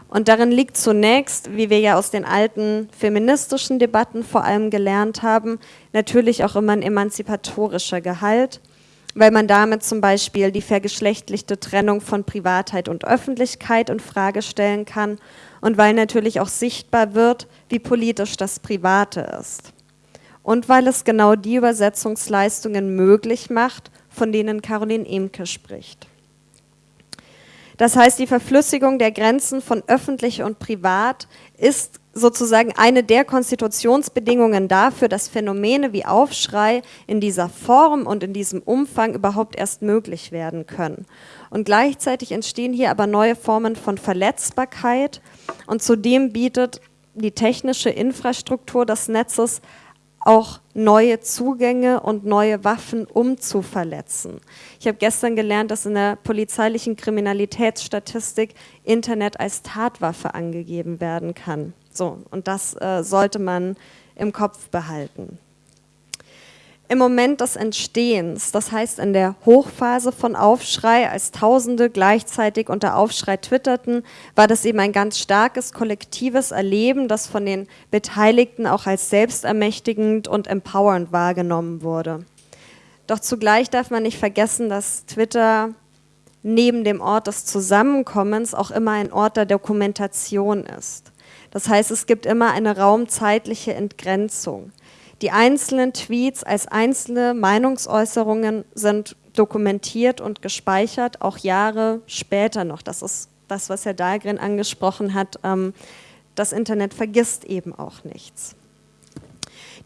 Und darin liegt zunächst, wie wir ja aus den alten feministischen Debatten vor allem gelernt haben, natürlich auch immer ein emanzipatorischer Gehalt weil man damit zum Beispiel die vergeschlechtlichte Trennung von Privatheit und Öffentlichkeit in Frage stellen kann und weil natürlich auch sichtbar wird, wie politisch das Private ist. Und weil es genau die Übersetzungsleistungen möglich macht, von denen Caroline Emke spricht. Das heißt, die Verflüssigung der Grenzen von öffentlich und privat ist sozusagen eine der Konstitutionsbedingungen dafür, dass Phänomene wie Aufschrei in dieser Form und in diesem Umfang überhaupt erst möglich werden können. Und gleichzeitig entstehen hier aber neue Formen von Verletzbarkeit und zudem bietet die technische Infrastruktur des Netzes auch neue Zugänge und neue Waffen, um zu verletzen. Ich habe gestern gelernt, dass in der polizeilichen Kriminalitätsstatistik Internet als Tatwaffe angegeben werden kann. So, und das äh, sollte man im Kopf behalten. Im Moment des Entstehens, das heißt in der Hochphase von Aufschrei, als Tausende gleichzeitig unter Aufschrei twitterten, war das eben ein ganz starkes kollektives Erleben, das von den Beteiligten auch als selbstermächtigend und empowernd wahrgenommen wurde. Doch zugleich darf man nicht vergessen, dass Twitter neben dem Ort des Zusammenkommens auch immer ein Ort der Dokumentation ist. Das heißt, es gibt immer eine raumzeitliche Entgrenzung. Die einzelnen Tweets als einzelne Meinungsäußerungen sind dokumentiert und gespeichert, auch Jahre später noch. Das ist das, was Herr Dahlgren angesprochen hat. Ähm, das Internet vergisst eben auch nichts.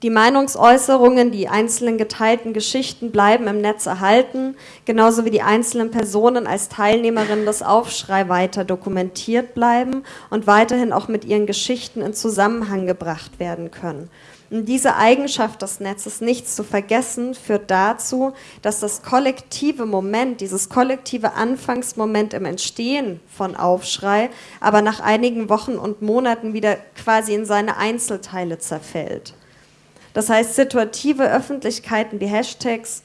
Die Meinungsäußerungen, die einzelnen geteilten Geschichten bleiben im Netz erhalten, genauso wie die einzelnen Personen als Teilnehmerinnen des Aufschrei weiter dokumentiert bleiben und weiterhin auch mit ihren Geschichten in Zusammenhang gebracht werden können. Und diese Eigenschaft des Netzes, nichts zu vergessen, führt dazu, dass das kollektive Moment, dieses kollektive Anfangsmoment im Entstehen von Aufschrei, aber nach einigen Wochen und Monaten wieder quasi in seine Einzelteile zerfällt. Das heißt, situative Öffentlichkeiten wie Hashtags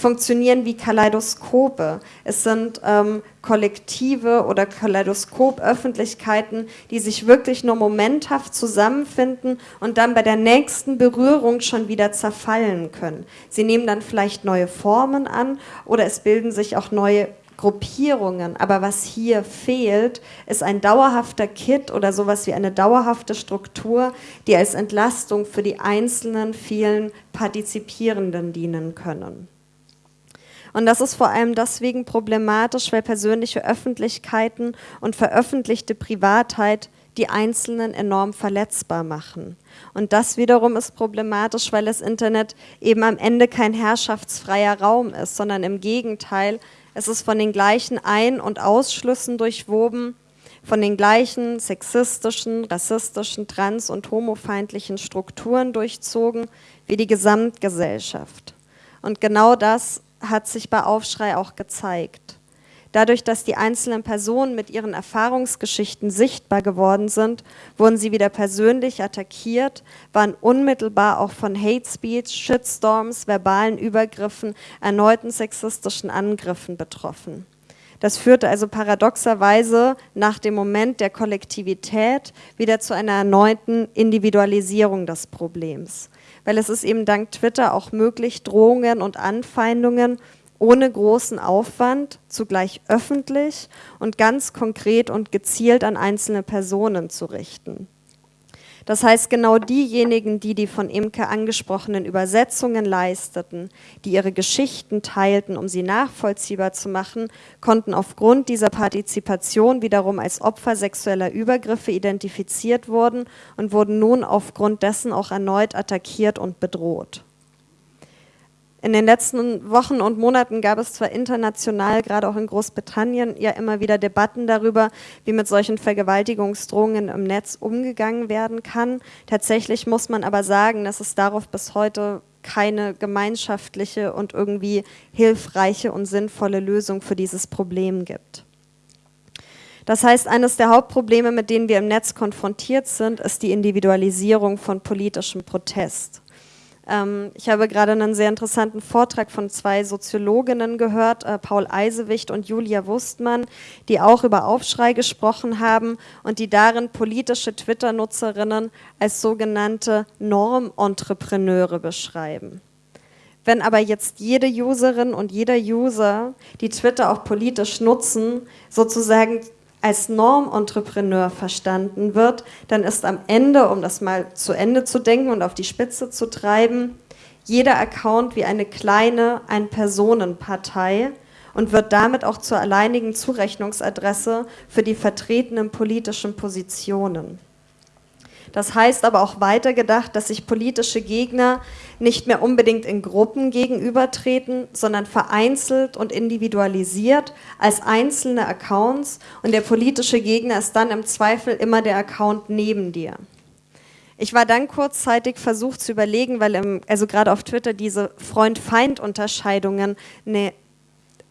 funktionieren wie Kaleidoskope. Es sind ähm, kollektive oder Kaleidoskop-Öffentlichkeiten, die sich wirklich nur momenthaft zusammenfinden und dann bei der nächsten Berührung schon wieder zerfallen können. Sie nehmen dann vielleicht neue Formen an oder es bilden sich auch neue Gruppierungen. Aber was hier fehlt, ist ein dauerhafter Kit oder sowas wie eine dauerhafte Struktur, die als Entlastung für die einzelnen vielen Partizipierenden dienen können. Und das ist vor allem deswegen problematisch, weil persönliche Öffentlichkeiten und veröffentlichte Privatheit die Einzelnen enorm verletzbar machen. Und das wiederum ist problematisch, weil das Internet eben am Ende kein herrschaftsfreier Raum ist, sondern im Gegenteil, es ist von den gleichen Ein- und Ausschlüssen durchwoben, von den gleichen sexistischen, rassistischen, trans- und homofeindlichen Strukturen durchzogen wie die Gesamtgesellschaft. Und genau das hat sich bei Aufschrei auch gezeigt. Dadurch, dass die einzelnen Personen mit ihren Erfahrungsgeschichten sichtbar geworden sind, wurden sie wieder persönlich attackiert, waren unmittelbar auch von Hate Speech, Shitstorms, verbalen Übergriffen, erneuten sexistischen Angriffen betroffen. Das führte also paradoxerweise nach dem Moment der Kollektivität wieder zu einer erneuten Individualisierung des Problems weil es ist eben dank Twitter auch möglich, Drohungen und Anfeindungen ohne großen Aufwand, zugleich öffentlich und ganz konkret und gezielt an einzelne Personen zu richten. Das heißt, genau diejenigen, die die von Imke angesprochenen Übersetzungen leisteten, die ihre Geschichten teilten, um sie nachvollziehbar zu machen, konnten aufgrund dieser Partizipation wiederum als Opfer sexueller Übergriffe identifiziert wurden und wurden nun aufgrund dessen auch erneut attackiert und bedroht. In den letzten Wochen und Monaten gab es zwar international, gerade auch in Großbritannien, ja immer wieder Debatten darüber, wie mit solchen Vergewaltigungsdrohungen im Netz umgegangen werden kann. Tatsächlich muss man aber sagen, dass es darauf bis heute keine gemeinschaftliche und irgendwie hilfreiche und sinnvolle Lösung für dieses Problem gibt. Das heißt, eines der Hauptprobleme, mit denen wir im Netz konfrontiert sind, ist die Individualisierung von politischem Protest. Ähm, ich habe gerade einen sehr interessanten Vortrag von zwei Soziologinnen gehört, äh, Paul Eisewicht und Julia Wustmann, die auch über Aufschrei gesprochen haben und die darin politische Twitter-Nutzerinnen als sogenannte Norm-Entrepreneure beschreiben. Wenn aber jetzt jede Userin und jeder User, die Twitter auch politisch nutzen, sozusagen als Normentrepreneur verstanden wird, dann ist am Ende, um das mal zu Ende zu denken und auf die Spitze zu treiben, jeder Account wie eine kleine Ein-Personen-Partei und wird damit auch zur alleinigen Zurechnungsadresse für die vertretenen politischen Positionen. Das heißt aber auch weitergedacht, dass sich politische Gegner nicht mehr unbedingt in Gruppen gegenübertreten, sondern vereinzelt und individualisiert als einzelne Accounts und der politische Gegner ist dann im Zweifel immer der Account neben dir. Ich war dann kurzzeitig versucht zu überlegen, weil im, also gerade auf Twitter diese Freund-Feind-Unterscheidungen eine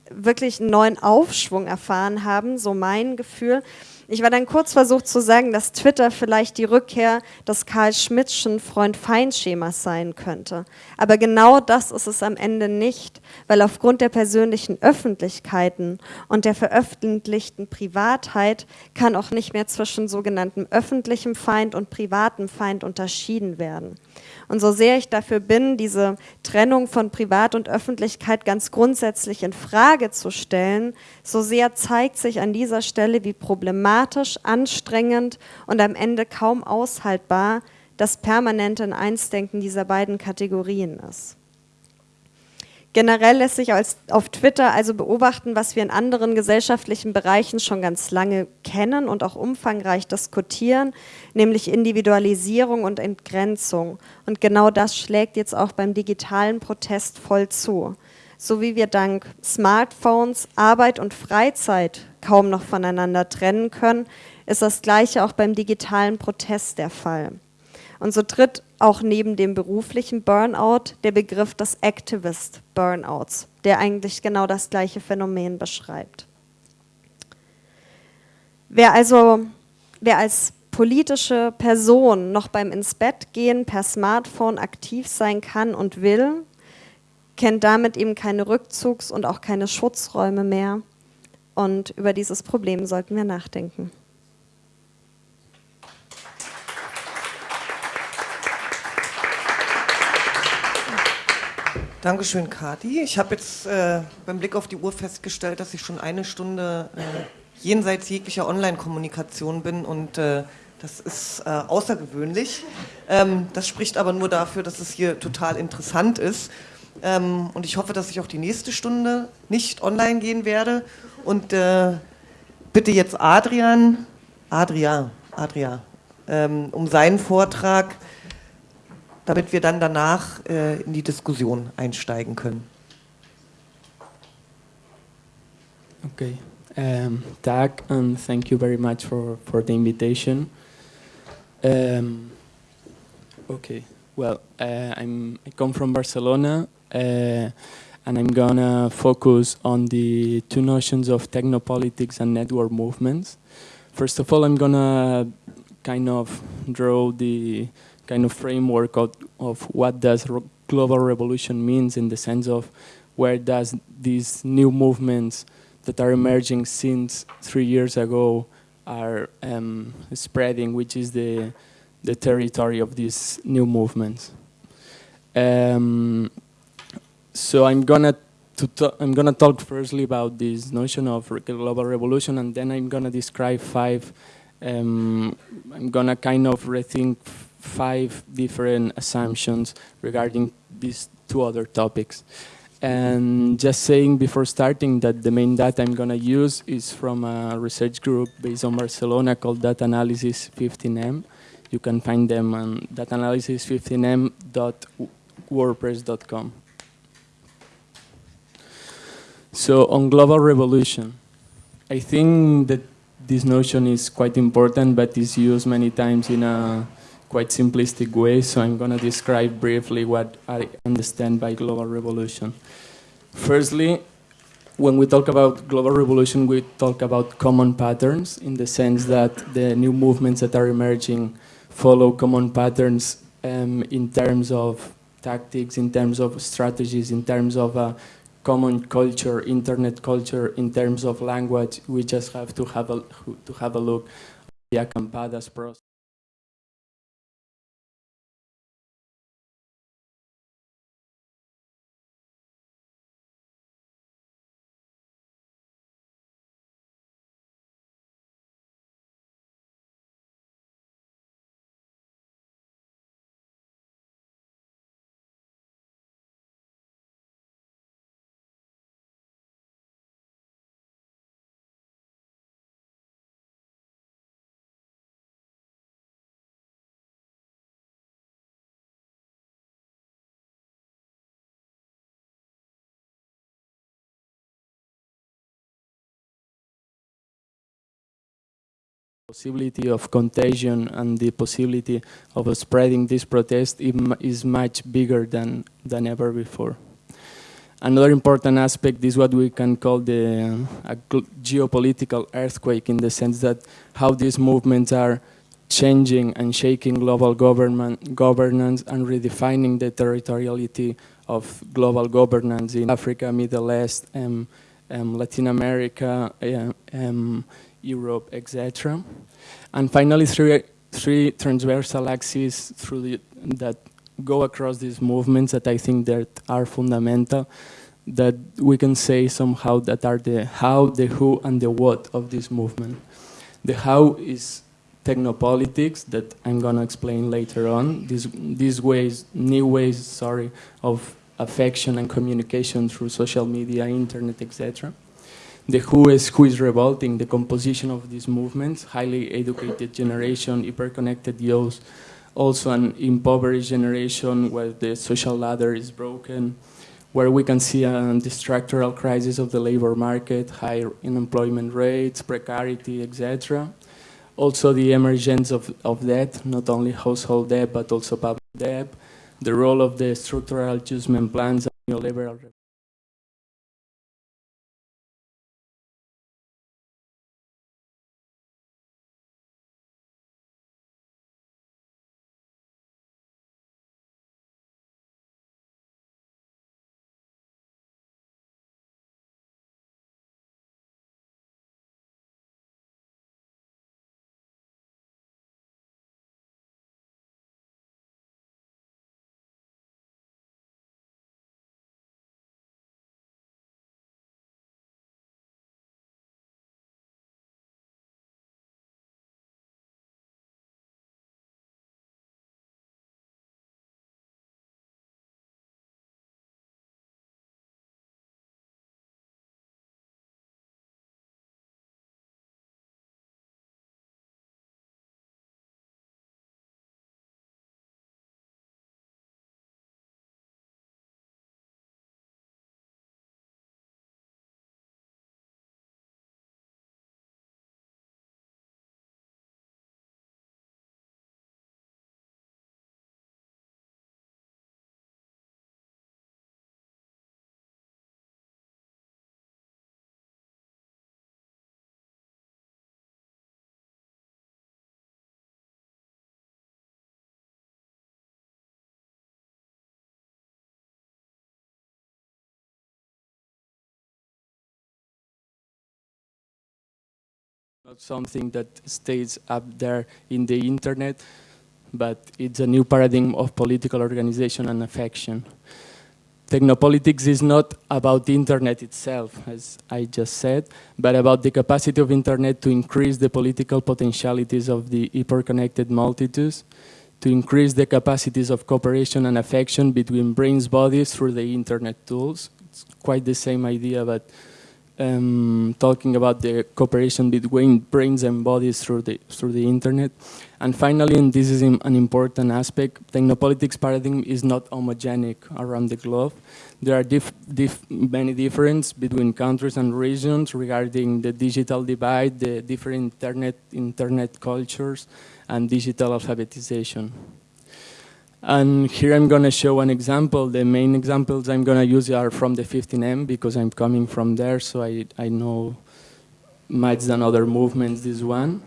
wirklich einen neuen Aufschwung erfahren haben, so mein Gefühl, Ich war dann kurz versucht zu sagen, dass Twitter vielleicht die Rückkehr des Karl Schmidtschen Freund-Feind-Schemas sein könnte. Aber genau das ist es am Ende nicht, weil aufgrund der persönlichen Öffentlichkeiten und der veröffentlichten Privatheit kann auch nicht mehr zwischen sogenanntem öffentlichem Feind und privatem Feind unterschieden werden. Und so sehr ich dafür bin, diese Trennung von Privat und Öffentlichkeit ganz grundsätzlich in Frage zu stellen, so sehr zeigt sich an dieser Stelle, wie problematisch, anstrengend und am Ende kaum aushaltbar das permanente Einsdenken dieser beiden Kategorien ist. Generell lässt sich auf Twitter also beobachten, was wir in anderen gesellschaftlichen Bereichen schon ganz lange kennen und auch umfangreich diskutieren, nämlich Individualisierung und Entgrenzung. Und genau das schlägt jetzt auch beim digitalen Protest voll zu. So wie wir dank Smartphones Arbeit und Freizeit kaum noch voneinander trennen können, ist das Gleiche auch beim digitalen Protest der Fall. Und so tritt auch neben dem beruflichen Burnout der Begriff des Activist Burnouts, der eigentlich genau das gleiche Phänomen beschreibt. Wer also, wer als politische Person noch beim ins Bett gehen per Smartphone aktiv sein kann und will, kennt damit eben keine Rückzugs- und auch keine Schutzräume mehr. Und über dieses Problem sollten wir nachdenken. Dankeschön, Kati. Ich habe jetzt äh, beim Blick auf die Uhr festgestellt, dass ich schon eine Stunde äh, jenseits jeglicher Online-Kommunikation bin und äh, das ist äh, außergewöhnlich. Ähm, das spricht aber nur dafür, dass es hier total interessant ist. Ähm, und ich hoffe, dass ich auch die nächste Stunde nicht online gehen werde. Und äh, bitte jetzt Adrian, Adria, Adria, ähm, um seinen Vortrag damit wir dann danach äh, in die Diskussion einsteigen können. Okay. Um, Tag, and thank you very much for, for the invitation. Um, okay, well, uh, I'm, I come from Barcelona, and I'm gonna focus on the two notions of technopolitics and network movements. First of all, I'm gonna kind of draw the kind of framework of, of what does global revolution means in the sense of where does these new movements that are emerging since three years ago are um, spreading, which is the, the territory of these new movements. Um, so I'm gonna to I'm gonna talk firstly about this notion of global revolution, and then I'm gonna describe five. Um, I'm gonna kind of rethink five different assumptions regarding these two other topics. And just saying before starting that the main data I'm going to use is from a research group based on Barcelona called DatAnalysis15M. You can find them on datanalysis15m.wordpress.com. So on global revolution, I think that this notion is quite important, but is used many times in a quite simplistic way, so I'm going to describe briefly what I understand by global revolution. Firstly, when we talk about global revolution, we talk about common patterns in the sense that the new movements that are emerging follow common patterns um, in terms of tactics, in terms of strategies, in terms of a common culture, internet culture, in terms of language. We just have to have a, to have a look at the Acampadas process. Possibility of contagion and the possibility of spreading this protest is much bigger than, than ever before. Another important aspect is what we can call the uh, geopolitical earthquake in the sense that how these movements are changing and shaking global government governance and redefining the territoriality of global governance in Africa, Middle East, um, um, Latin America, um, Europe, etc. And finally, three, three transversal axes through the, that go across these movements that I think that are fundamental, that we can say somehow that are the how, the who, and the what of this movement. The how is technopolitics that I'm gonna explain later on. These these ways, new ways, sorry, of affection and communication through social media, internet, etc. The who is who is revolting, the composition of these movements, highly educated generation, hyper-connected youth, also an impoverished generation where the social ladder is broken, where we can see a, the structural crisis of the labor market, high unemployment rates, precarity, etc. Also the emergence of, of debt, not only household debt, but also public debt, the role of the structural adjustment plans and neoliberal not something that stays up there in the internet, but it's a new paradigm of political organization and affection. Technopolitics is not about the internet itself, as I just said, but about the capacity of internet to increase the political potentialities of the hyper-connected multitudes, to increase the capacities of cooperation and affection between brains bodies through the internet tools. It's quite the same idea, but um, talking about the cooperation between brains and bodies through the through the internet. And finally, and this is an important aspect, technopolitics paradigm is not homogenic around the globe. There are dif dif many differences between countries and regions regarding the digital divide, the different internet internet cultures, and digital alphabetization. And here I'm going to show an example. The main examples I'm going to use are from the 15M because I'm coming from there, so I, I know much than other movements this one.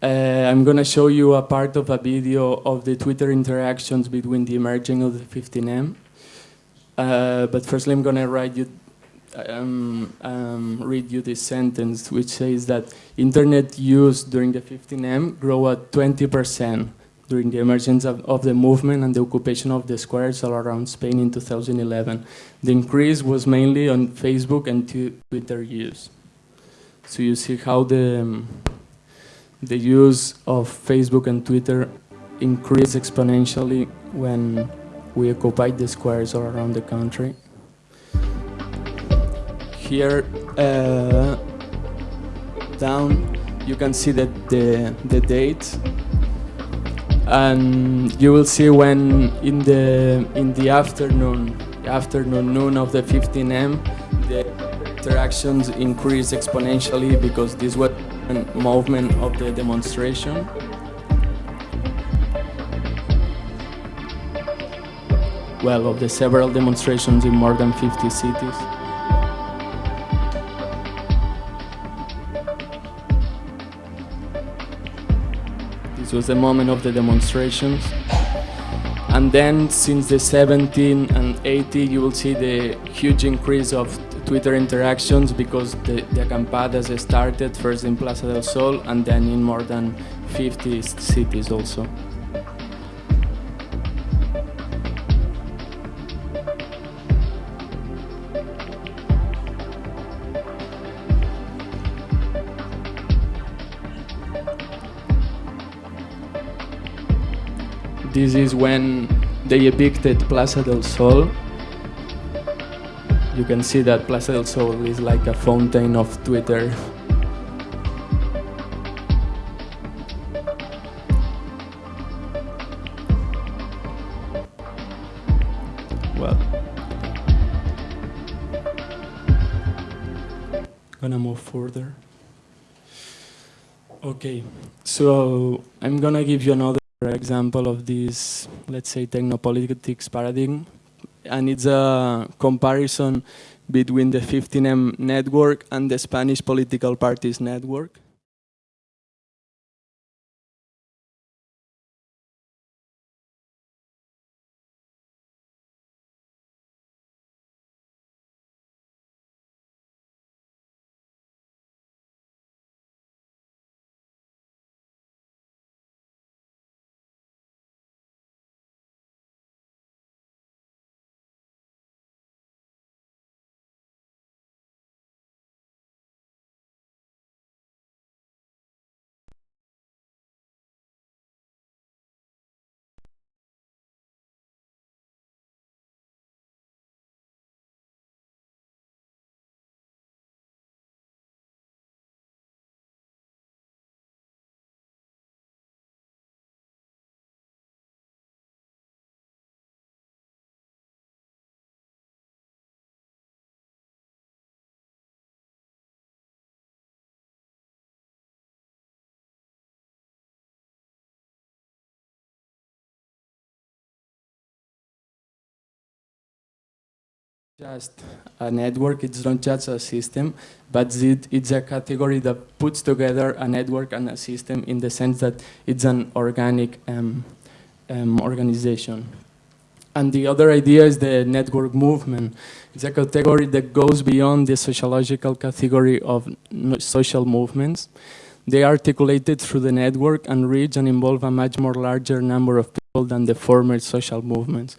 Uh, I'm going to show you a part of a video of the Twitter interactions between the emerging of the 15M. Uh, but firstly, I'm going to write you, um, um, read you this sentence, which says that internet use during the 15M grew at 20 percent during the emergence of, of, the movement and the occupation of the squares all around Spain in 2011. The increase was mainly on Facebook and Twitter use. So you see how the, um, the use of Facebook and Twitter increased exponentially when we occupied the squares all around the country. Here, uh, down, you can see that the, the date and you will see when in the in the afternoon afternoon noon of the 15m the interactions increase exponentially because this was movement of the demonstration well, of the several demonstrations in more than 50 cities. This was the moment of the demonstrations. And then since the 17 and 80, you will see the huge increase of Twitter interactions because the, the acampadas started first in Plaza del Sol and then in more than 50 cities also. This is when they evicted Plaza del Sol. You can see that Plaza del Sol is like a fountain of Twitter. Well, gonna move further. Okay, so I'm gonna give you another example of this, let's say, technopolitics paradigm, and it's a comparison between the 15M network and the Spanish political parties network. Just a network, it's not just a system, but it, it's a category that puts together a network and a system in the sense that it's an organic um, um, organization. And the other idea is the network movement. It's a category that goes beyond the sociological category of social movements. They are articulated through the network and reach and involve a much more larger number of people than the former social movements.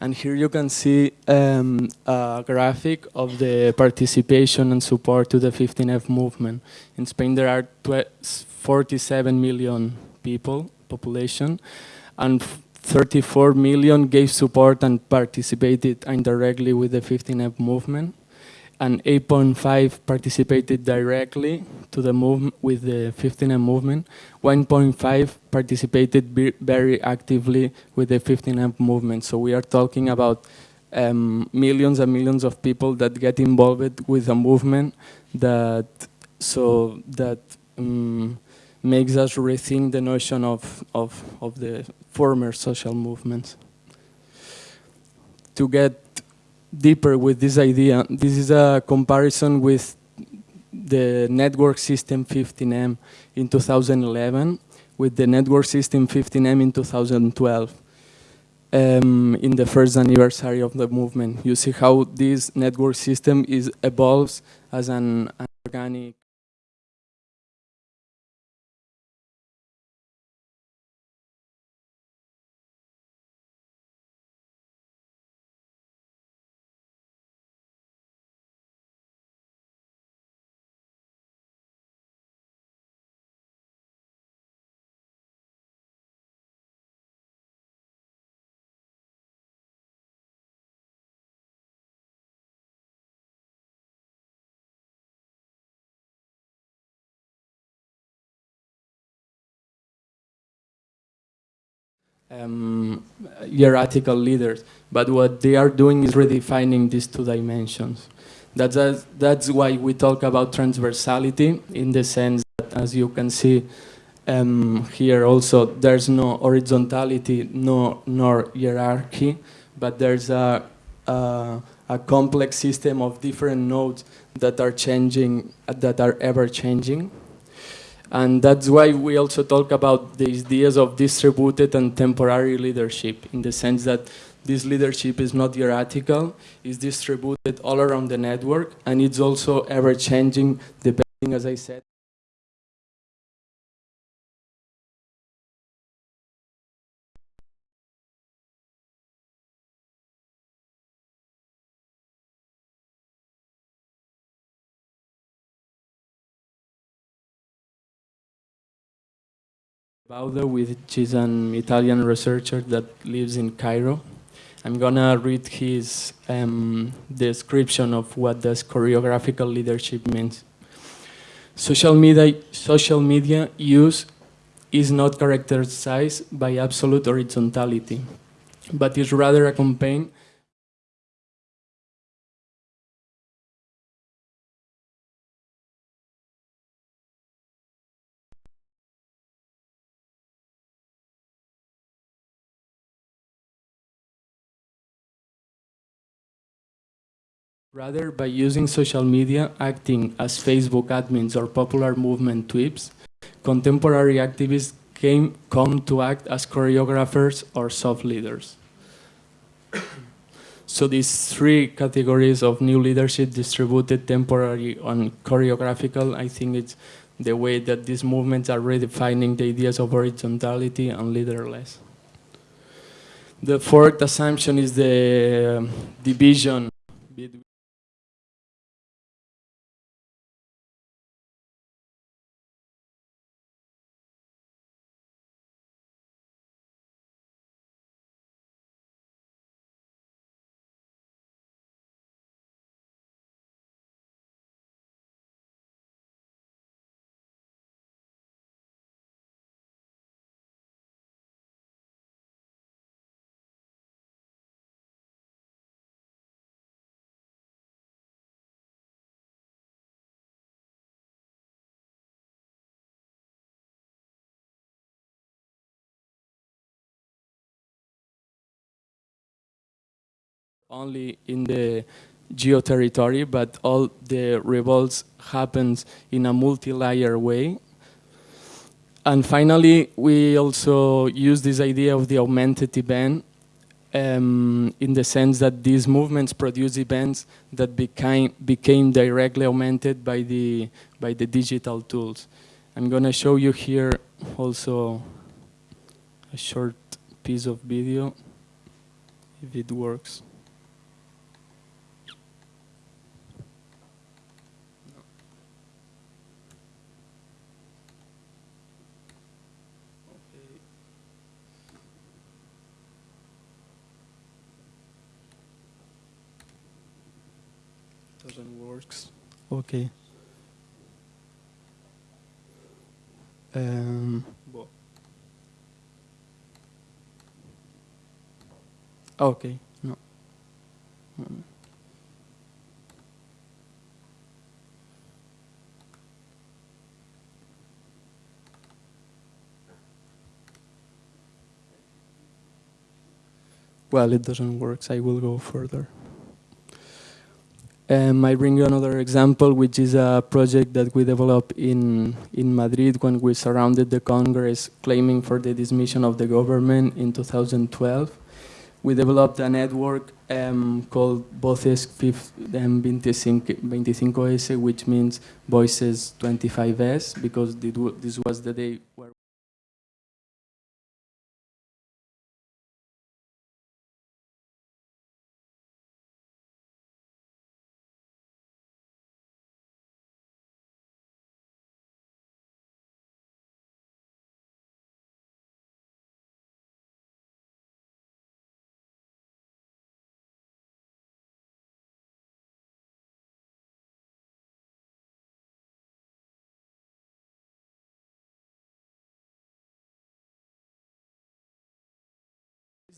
And here you can see um, a graphic of the participation and support to the 15M movement. In Spain, there are 47 million people, population, and 34 million gave support and participated indirectly with the 15M movement and 8.5 participated directly to the movement with the 15M movement. 1.5 participated very actively with the 15M movement. So we are talking about um, millions and millions of people that get involved with a movement that so that um, makes us rethink the notion of, of, of the former social movements. To get deeper with this idea. This is a comparison with the network system 15M in 2011 with the network system 15M in 2012 um, in the first anniversary of the movement. You see how this network system is evolves as an, an organic um, hierarchical leaders. But what they are doing is redefining these two dimensions. That's, a, that's why we talk about transversality in the sense that, as you can see, Um, here also there's no horizontality, no nor hierarchy, but there's a, a, a complex system of different nodes that are changing, that are ever changing. And that's why we also talk about the ideas of distributed and temporary leadership, in the sense that this leadership is not hierarchical, it's distributed all around the network, and it's also ever changing, depending, as I said, Baudo, which is an Italian researcher that lives in Cairo. I'm gonna read his um, description of what does choreographical leadership means. Social media, social media use is not characterized by absolute horizontality, but is rather accompanied Rather, by using social media, acting as Facebook admins or popular movement tweets, contemporary activists came, come to act as choreographers or soft leaders. so these three categories of new leadership distributed temporary and choreographical, I think it's the way that these movements are redefining the ideas of horizontality and leaderless. The fourth assumption is the division between only in the geo territory, but all the revolts happens in a multi-layer way. And finally, we also use this idea of the augmented event um, in the sense that these movements produce events that became, became directly augmented by the, by the digital tools. I'm going to show you here also a short piece of video, if it works. Doesn't works. Okay. Um, okay, no. Well, it doesn't work, so I will go further. Um, I bring you another example, which is a project that we developed in, in Madrid when we surrounded the Congress claiming for the dismission of the government in 2012. We developed a network um, called Voces 25S, which means Voices 25S, because this was the day where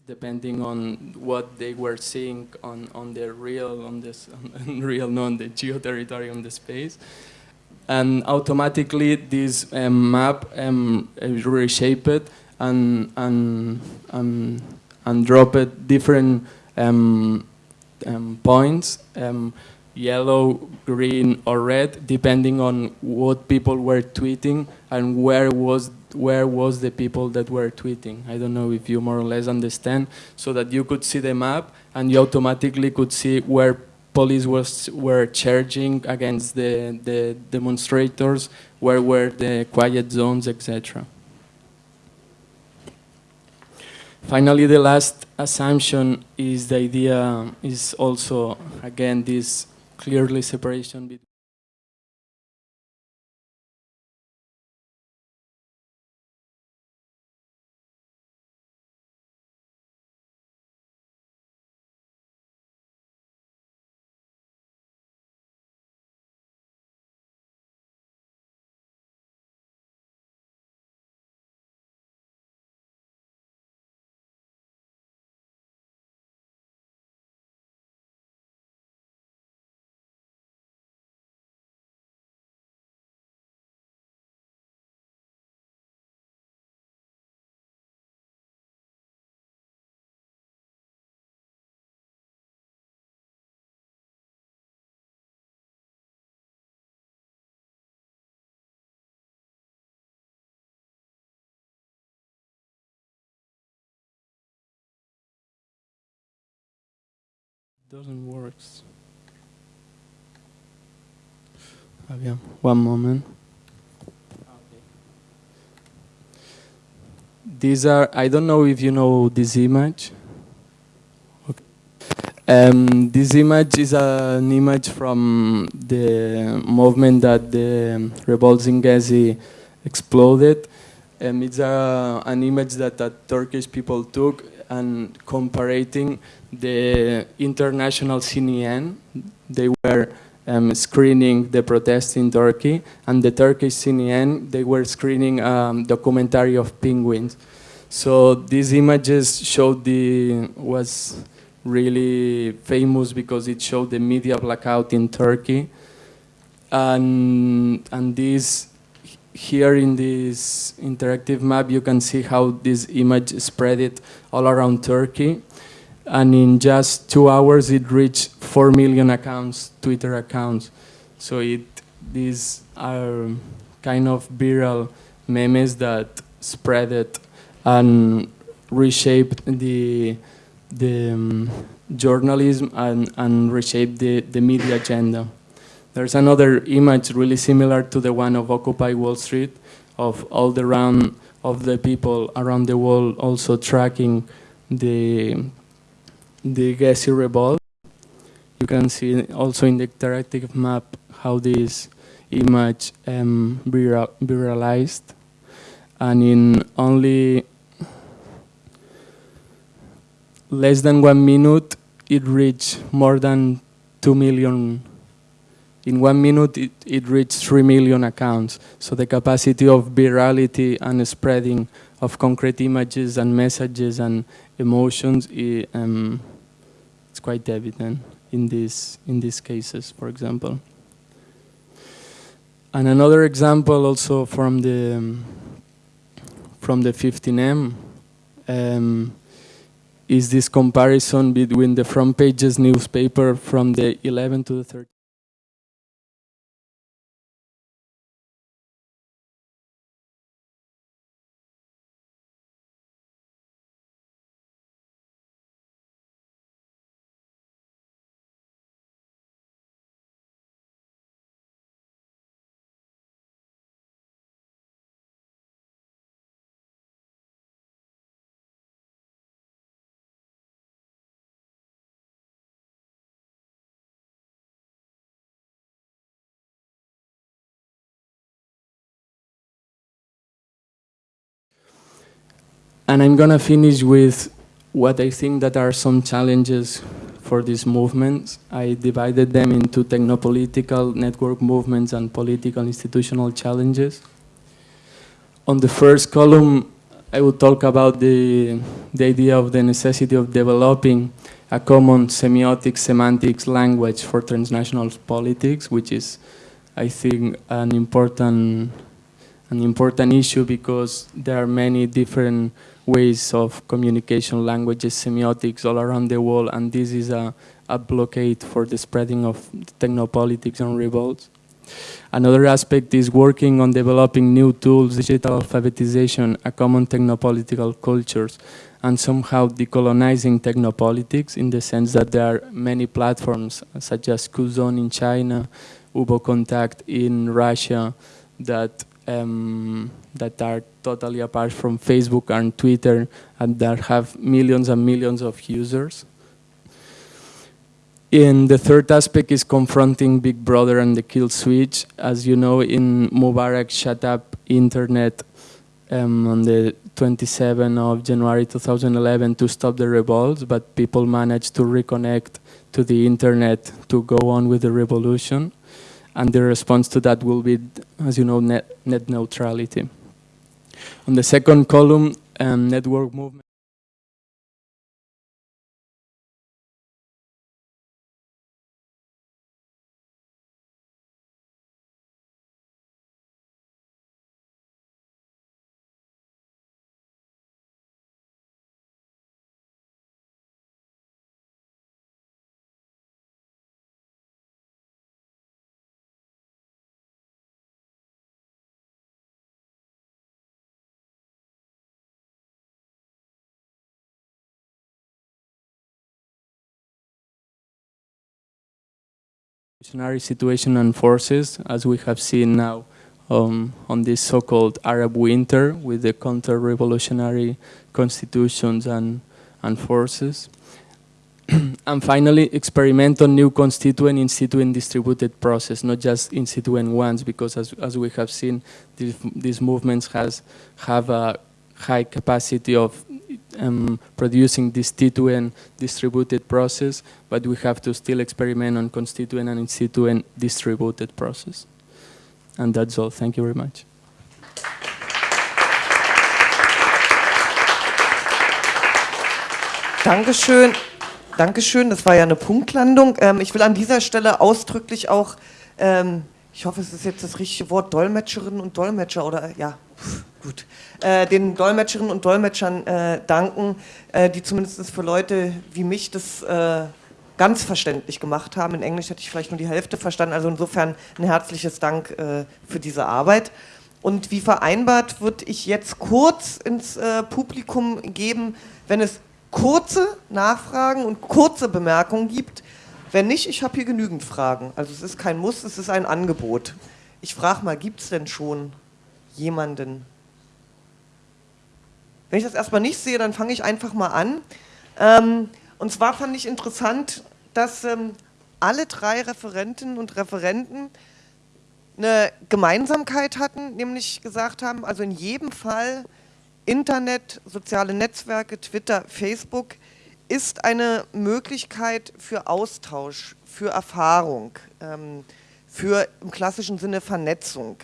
depending on what they were seeing on, on the real, on this, on real, no, on the geo territory, on the space. and automatically this um, map um, reshaped and and and, and dropped different um, um, points, um, yellow, green, or red, depending on what people were tweeting and where was where was the people that were tweeting. I don't know if you more or less understand, so that you could see the map and you automatically could see where police was were charging against the, the demonstrators, where were the quiet zones, etc. Finally, the last assumption is the idea is also, again, this clearly separation between doesn't work. Fabian, one moment. These are, I don't know if you know this image. Um, this image is an image from the movement that the revolts in Gezi exploded. Um, it's a, an image that the Turkish people took and comparing the international CNN. They were um, screening the protests in Turkey, and the Turkish CNN, they were screening um, documentary of penguins. So these images showed the, was really famous because it showed the media blackout in Turkey. And, and this, here in this interactive map, you can see how this image spread it all around Turkey and in just two hours it reached 4 million accounts, Twitter accounts. So it, these are kind of viral memes that spread it and reshaped the, the um, journalism and, and reshaped the, the media agenda. There's another image really similar to the one of Occupy Wall Street, of all the round of the people around the world also tracking the the Gezi revolt. You can see also in the interactive map how this image um, viral viralized. And in only less than one minute, it reached more than 2 million. In one minute, it, it reached 3 million accounts. So the capacity of virality and spreading of concrete images and messages and emotions um, it's quite evident in these in these cases, for example. And another example also from the um, from the 15M um, is this comparison between the front pages newspaper from the 11 to the 13. And I'm going to finish with what I think that are some challenges for these movements. I divided them into technopolitical network movements and political institutional challenges. On the first column, I will talk about the, the idea of the necessity of developing a common semiotic semantics language for transnational politics, which is I think, an important an important issue because there are many different ways of communication, languages, semiotics all around the world, and this is a, a blockade for the spreading of technopolitics and revolts. Another aspect is working on developing new tools, digital alphabetization, a common technopolitical cultures, and somehow decolonizing technopolitics in the sense that there are many platforms such as Qzone in China, VKontakte in Russia that um, that are totally apart from Facebook and Twitter and that have millions and millions of users. And the third aspect is confronting Big Brother and the kill switch. As you know, in Mubarak shut up internet um, on the 27th of January 2011 to stop the revolts, but people managed to reconnect to the internet to go on with the revolution and the response to that will be, as you know, net, net neutrality. On the second column, um, network movement. Revolutionary situation and forces, as we have seen now um, on this so-called Arab winter with the counter-revolutionary constitutions and, and forces. and finally, experiment on new constituent in situ and distributed process, not just in situ and ones, because as, as we have seen, these, these movements has, have a high capacity of um, producing constituent distributed process, but we have to still experiment on constituent and instituent distributed process. And that's all. Thank you very much. Dankeschön. Dankeschön, das war ja eine Punktlandung. Ähm, ich will an dieser Stelle ausdrücklich auch, ähm, ich hoffe, es ist jetzt das richtige Wort, Dolmetscherinnen und Dolmetscher oder ja, gut, äh, den Dolmetscherinnen und Dolmetschern äh, danken, äh, die zumindest für Leute wie mich das äh, ganz verständlich gemacht haben. In Englisch hätte ich vielleicht nur die Hälfte verstanden, also insofern ein herzliches Dank äh, für diese Arbeit. Und wie vereinbart würde ich jetzt kurz ins äh, Publikum geben, wenn es kurze Nachfragen und kurze Bemerkungen gibt. Wenn nicht, ich habe hier genügend Fragen. Also es ist kein Muss, es ist ein Angebot. Ich frage mal, gibt es denn schon jemanden, wenn ich das erstmal nicht sehe, dann fange ich einfach mal an. Ähm, und zwar fand ich interessant, dass ähm, alle drei Referentinnen und Referenten eine Gemeinsamkeit hatten, nämlich gesagt haben, also in jedem Fall Internet, soziale Netzwerke, Twitter, Facebook ist eine Möglichkeit für Austausch, für Erfahrung, ähm, für im klassischen Sinne Vernetzung.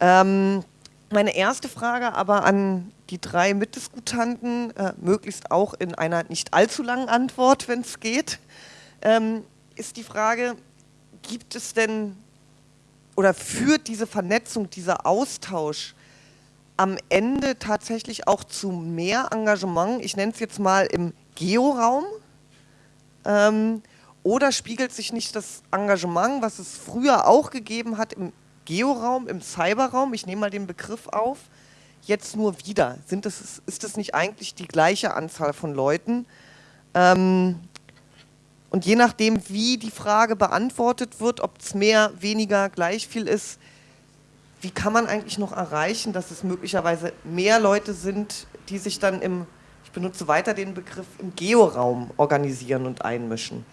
Ähm, meine erste Frage aber an die drei Mitdiskutanten, äh, möglichst auch in einer nicht allzu langen Antwort, wenn es geht, ähm, ist die Frage, gibt es denn oder führt diese Vernetzung, dieser Austausch am Ende tatsächlich auch zu mehr Engagement, ich nenne es jetzt mal im Georaum, ähm, oder spiegelt sich nicht das Engagement, was es früher auch gegeben hat im Georaum, im Cyberraum, ich nehme mal den Begriff auf, jetzt nur wieder? Sind das, ist das nicht eigentlich die gleiche Anzahl von Leuten? Ähm, und je nachdem, wie die Frage beantwortet wird, ob es mehr, weniger, gleich viel ist, wie kann man eigentlich noch erreichen, dass es möglicherweise mehr Leute sind, die sich dann im, ich benutze weiter den Begriff, im Georaum organisieren und einmischen?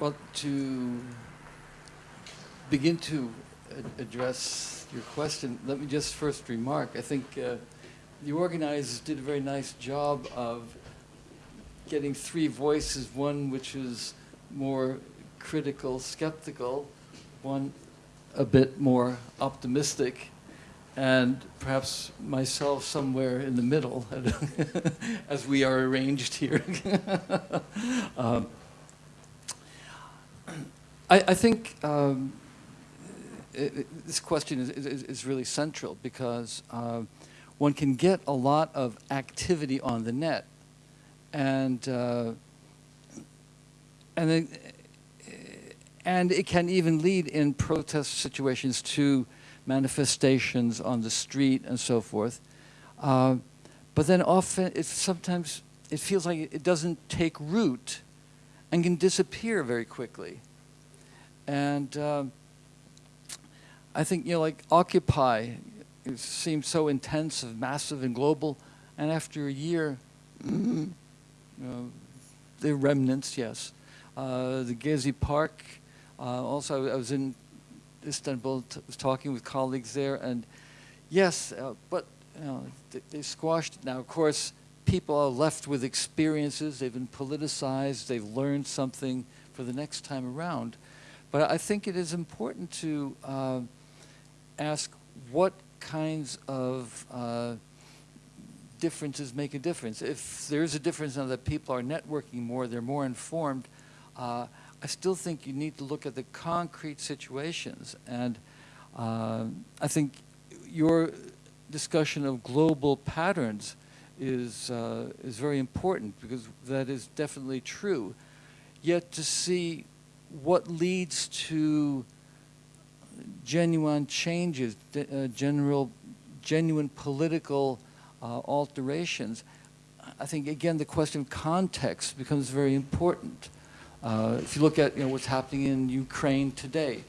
Well, to begin to address your question, let me just first remark, I think uh, the organizers did a very nice job of getting three voices, one which is more critical, skeptical, one a bit more optimistic, and perhaps myself somewhere in the middle, as we are arranged here. um, I, I, think um, it, it, this question is, is, is, really central because uh, one can get a lot of activity on the net, and uh, and then, and it can even lead in protest situations to manifestations on the street and so forth. Uh, but then often, sometimes it feels like it doesn't take root and can disappear very quickly. And uh, I think, you know, like Occupy it seemed so intensive, massive, and global, and after a year, you know, the remnants, yes. Uh, the Gezi Park, uh, also I was in Istanbul, was talking with colleagues there, and yes, uh, but you know, they, they squashed it. Now, of course, people are left with experiences, they've been politicized, they've learned something for the next time around. But I think it is important to uh, ask what kinds of uh, differences make a difference. If there's a difference now that people are networking more, they're more informed, uh, I still think you need to look at the concrete situations. And uh, I think your discussion of global patterns is, uh, is very important because that is definitely true. Yet to see what leads to genuine changes, uh, general, genuine political uh, alterations, I think again the question of context becomes very important. Uh, if you look at you know, what's happening in Ukraine today,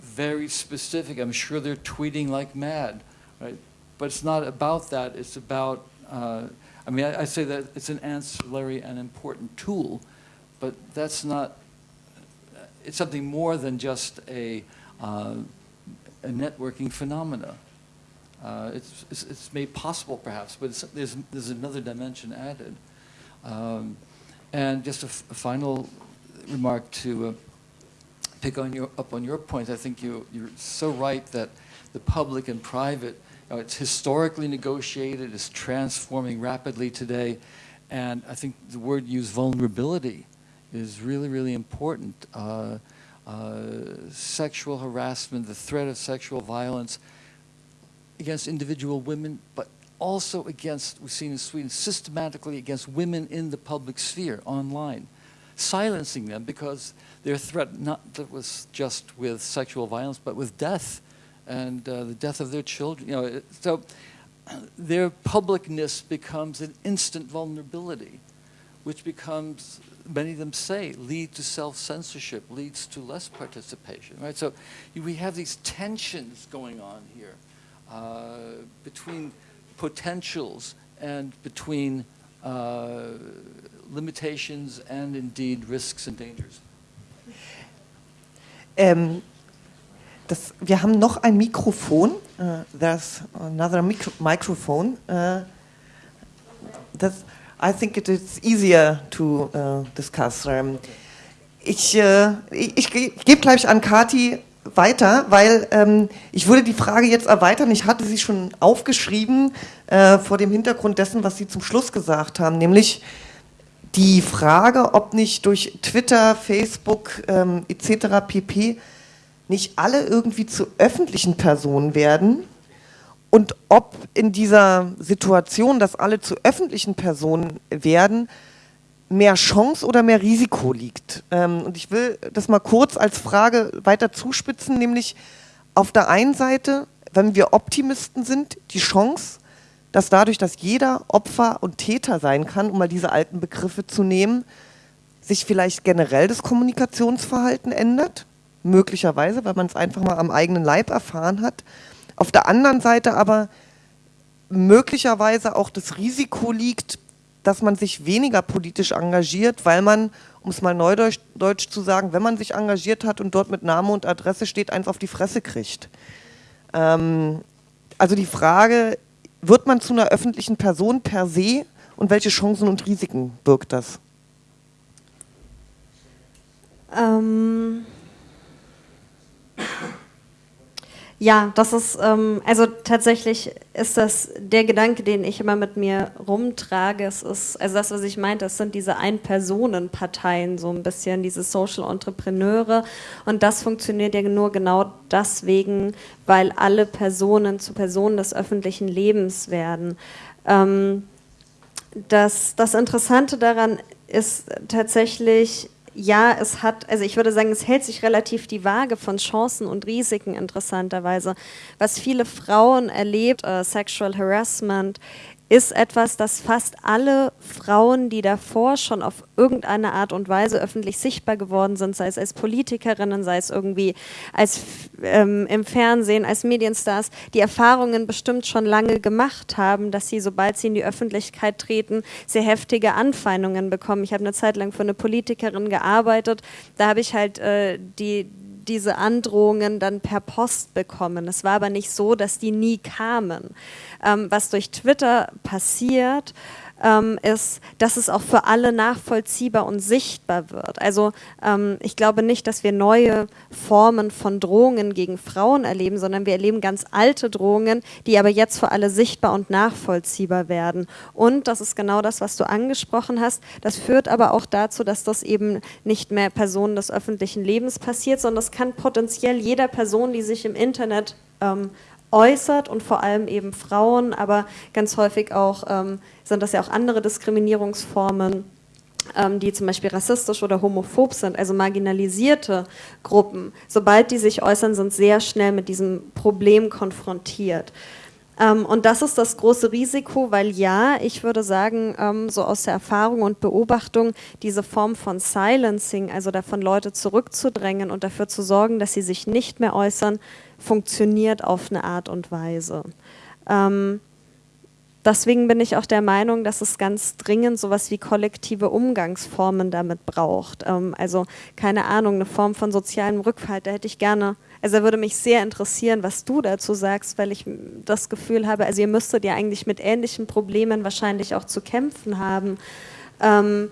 very specific. I'm sure they're tweeting like mad, right? But it's not about that. It's about, uh, I mean, I, I say that it's an ancillary and important tool, but that's not, it's something more than just a, uh, a networking phenomena. Uh, it's, it's, it's, made possible perhaps, but there's, there's another dimension added. Um, and just a, final remark to uh, pick on your, up on your point. I think you, you're so right that the public and private, you know, it's historically negotiated, it's transforming rapidly today, and I think the word used, vulnerability, is really, really important. Uh, uh, sexual harassment, the threat of sexual violence against individual women, but also against, we've seen in Sweden, systematically against women in the public sphere online, silencing them because their threat not that was just with sexual violence, but with death and uh, the death of their children. You know, so their publicness becomes an instant vulnerability, which becomes many of them say, lead to self-censorship, leads to less participation, right? So we have these tensions going on here uh, between potentials and between uh, limitations and indeed risks and dangers. Ähm, das, wir haben noch ein Mikrofon. Uh, there's another micro microphone. Uh, I think it is easier to uh, discuss. Um, ich, äh, ich gebe gleich an Kati weiter, weil ähm, ich würde die Frage jetzt erweitern. Ich hatte sie schon aufgeschrieben äh, vor dem Hintergrund dessen, was Sie zum Schluss gesagt haben, nämlich die Frage, ob nicht durch Twitter, Facebook ähm, etc. pp. nicht alle irgendwie zu öffentlichen Personen werden und ob in dieser Situation, dass alle zu öffentlichen Personen werden, mehr Chance oder mehr Risiko liegt. Ähm, und ich will das mal kurz als Frage weiter zuspitzen, nämlich auf der einen Seite, wenn wir Optimisten sind, die Chance, dass dadurch, dass jeder Opfer und Täter sein kann, um mal diese alten Begriffe zu nehmen, sich vielleicht generell das Kommunikationsverhalten ändert, möglicherweise, weil man es einfach mal am eigenen Leib erfahren hat. Auf der anderen Seite aber möglicherweise auch das Risiko liegt, dass man sich weniger politisch engagiert, weil man, um es mal neudeutsch Deutsch zu sagen, wenn man sich engagiert hat und dort mit Name und Adresse steht, eins auf die Fresse kriegt. Ähm, also die Frage, wird man zu einer öffentlichen Person per se und welche Chancen und Risiken birgt das? Ähm Ja, das ist, ähm, also tatsächlich ist das der Gedanke, den ich immer mit mir rumtrage. Es ist, also das, was ich meinte, das sind diese Ein-Personen-Parteien, so ein bisschen, diese Social Entrepreneure. Und das funktioniert ja nur genau deswegen, weil alle Personen zu Personen des öffentlichen Lebens werden. Ähm, das, das Interessante daran ist tatsächlich, ja, es hat, also ich würde sagen, es hält sich relativ die Waage von Chancen und Risiken interessanterweise. Was viele Frauen erlebt, äh, Sexual Harassment, ist etwas, das fast alle Frauen, die davor schon auf irgendeine Art und Weise öffentlich sichtbar geworden sind, sei es als Politikerinnen, sei es irgendwie als ähm, im Fernsehen, als Medienstars, die Erfahrungen bestimmt schon lange gemacht haben, dass sie, sobald sie in die Öffentlichkeit treten, sehr heftige Anfeindungen bekommen. Ich habe eine Zeit lang für eine Politikerin gearbeitet, da habe ich halt äh, die diese Androhungen dann per Post bekommen. Es war aber nicht so, dass die nie kamen. Ähm, was durch Twitter passiert, ähm, ist, dass es auch für alle nachvollziehbar und sichtbar wird. Also ähm, ich glaube nicht, dass wir neue Formen von Drohungen gegen Frauen erleben, sondern wir erleben ganz alte Drohungen, die aber jetzt für alle sichtbar und nachvollziehbar werden. Und das ist genau das, was du angesprochen hast. Das führt aber auch dazu, dass das eben nicht mehr Personen des öffentlichen Lebens passiert, sondern das kann potenziell jeder Person, die sich im Internet ähm, äußert und vor allem eben Frauen, aber ganz häufig auch ähm, sind das ja auch andere Diskriminierungsformen ähm, die zum Beispiel rassistisch oder homophob sind, also marginalisierte Gruppen, sobald die sich äußern, sind sehr schnell mit diesem Problem konfrontiert. Ähm, und das ist das große Risiko, weil ja, ich würde sagen, ähm, so aus der Erfahrung und Beobachtung, diese Form von Silencing, also davon Leute zurückzudrängen und dafür zu sorgen, dass sie sich nicht mehr äußern, funktioniert auf eine Art und Weise. Ähm, deswegen bin ich auch der Meinung, dass es ganz dringend sowas wie kollektive Umgangsformen damit braucht. Ähm, also keine Ahnung, eine Form von sozialem Rückhalt, da hätte ich gerne, also würde mich sehr interessieren, was du dazu sagst, weil ich das Gefühl habe, also ihr müsstet ja eigentlich mit ähnlichen Problemen wahrscheinlich auch zu kämpfen haben. Ähm,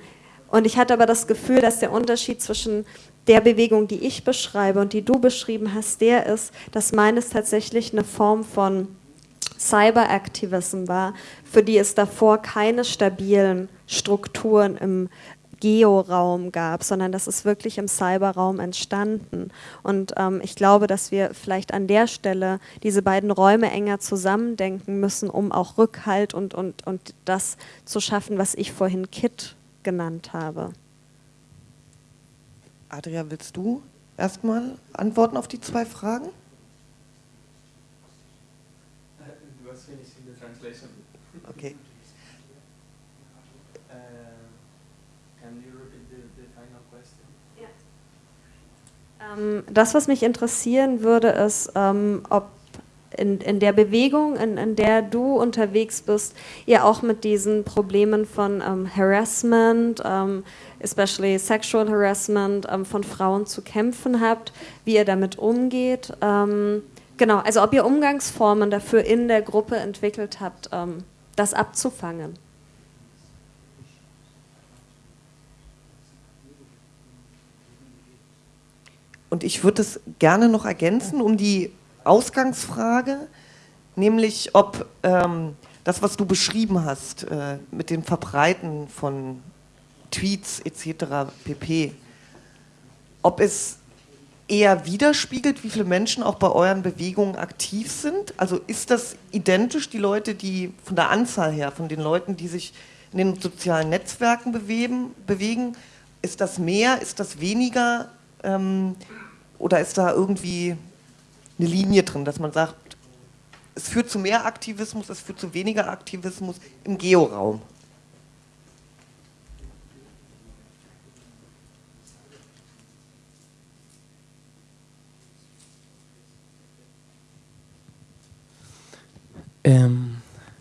und ich hatte aber das Gefühl, dass der Unterschied zwischen der Bewegung, die ich beschreibe und die du beschrieben hast, der ist, dass meines tatsächlich eine Form von Cyberaktivism war, für die es davor keine stabilen Strukturen im Georaum gab, sondern das ist wirklich im Cyberraum entstanden. Und ähm, ich glaube, dass wir vielleicht an der Stelle diese beiden Räume enger zusammendenken müssen, um auch Rückhalt und, und, und das zu schaffen, was ich vorhin Kit genannt habe. Adria, willst du erstmal antworten auf die zwei Fragen? It was finished in the translation. Okay. Uh, can you repeat the, the final question? Yeah. Ähm, das, was mich interessieren würde, ist, ähm, ob in, in der Bewegung, in, in der du unterwegs bist, ihr auch mit diesen Problemen von ähm, Harassment, ähm, especially sexual harassment ähm, von Frauen zu kämpfen habt, wie ihr damit umgeht. Ähm, genau, also ob ihr Umgangsformen dafür in der Gruppe entwickelt habt, ähm, das abzufangen. Und ich würde es gerne noch ergänzen, um die Ausgangsfrage, nämlich ob ähm, das, was du beschrieben hast, äh, mit dem Verbreiten von Tweets etc. pp., ob es eher widerspiegelt, wie viele Menschen auch bei euren Bewegungen aktiv sind? Also ist das identisch, die Leute, die von der Anzahl her, von den Leuten, die sich in den sozialen Netzwerken bewegen, bewegen ist das mehr, ist das weniger ähm, oder ist da irgendwie eine Linie drin, dass man sagt, es führt zu mehr Aktivismus, es führt zu weniger Aktivismus im Georaum. Um,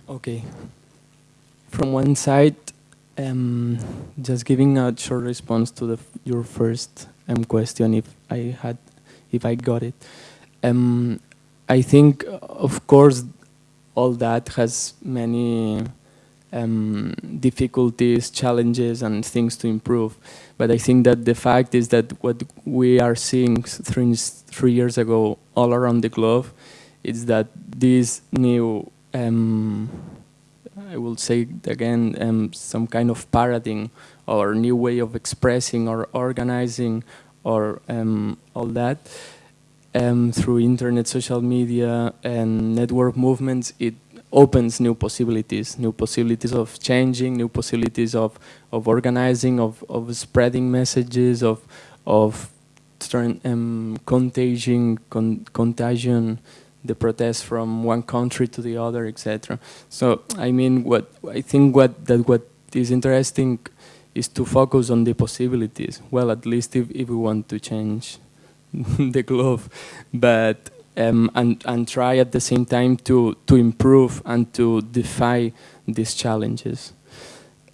okay. From one side, um, just giving a short response to the, your first um, question, if I had, if I got it. Um, I think, of course, all that has many um, difficulties, challenges, and things to improve. But I think that the fact is that what we are seeing three, three years ago all around the globe is that this new, um, I will say again, um, some kind of paradigm or new way of expressing or organizing or um, all that um, through internet, social media, and network movements, it opens new possibilities, new possibilities of changing, new possibilities of, of organizing, of, of spreading messages, of, of um, contagion, con contagion, the protests from one country to the other, etc. So I mean, what I think what that what is interesting is to focus on the possibilities. Well, at least if, if we want to change the globe, but um, and and try at the same time to to improve and to defy these challenges.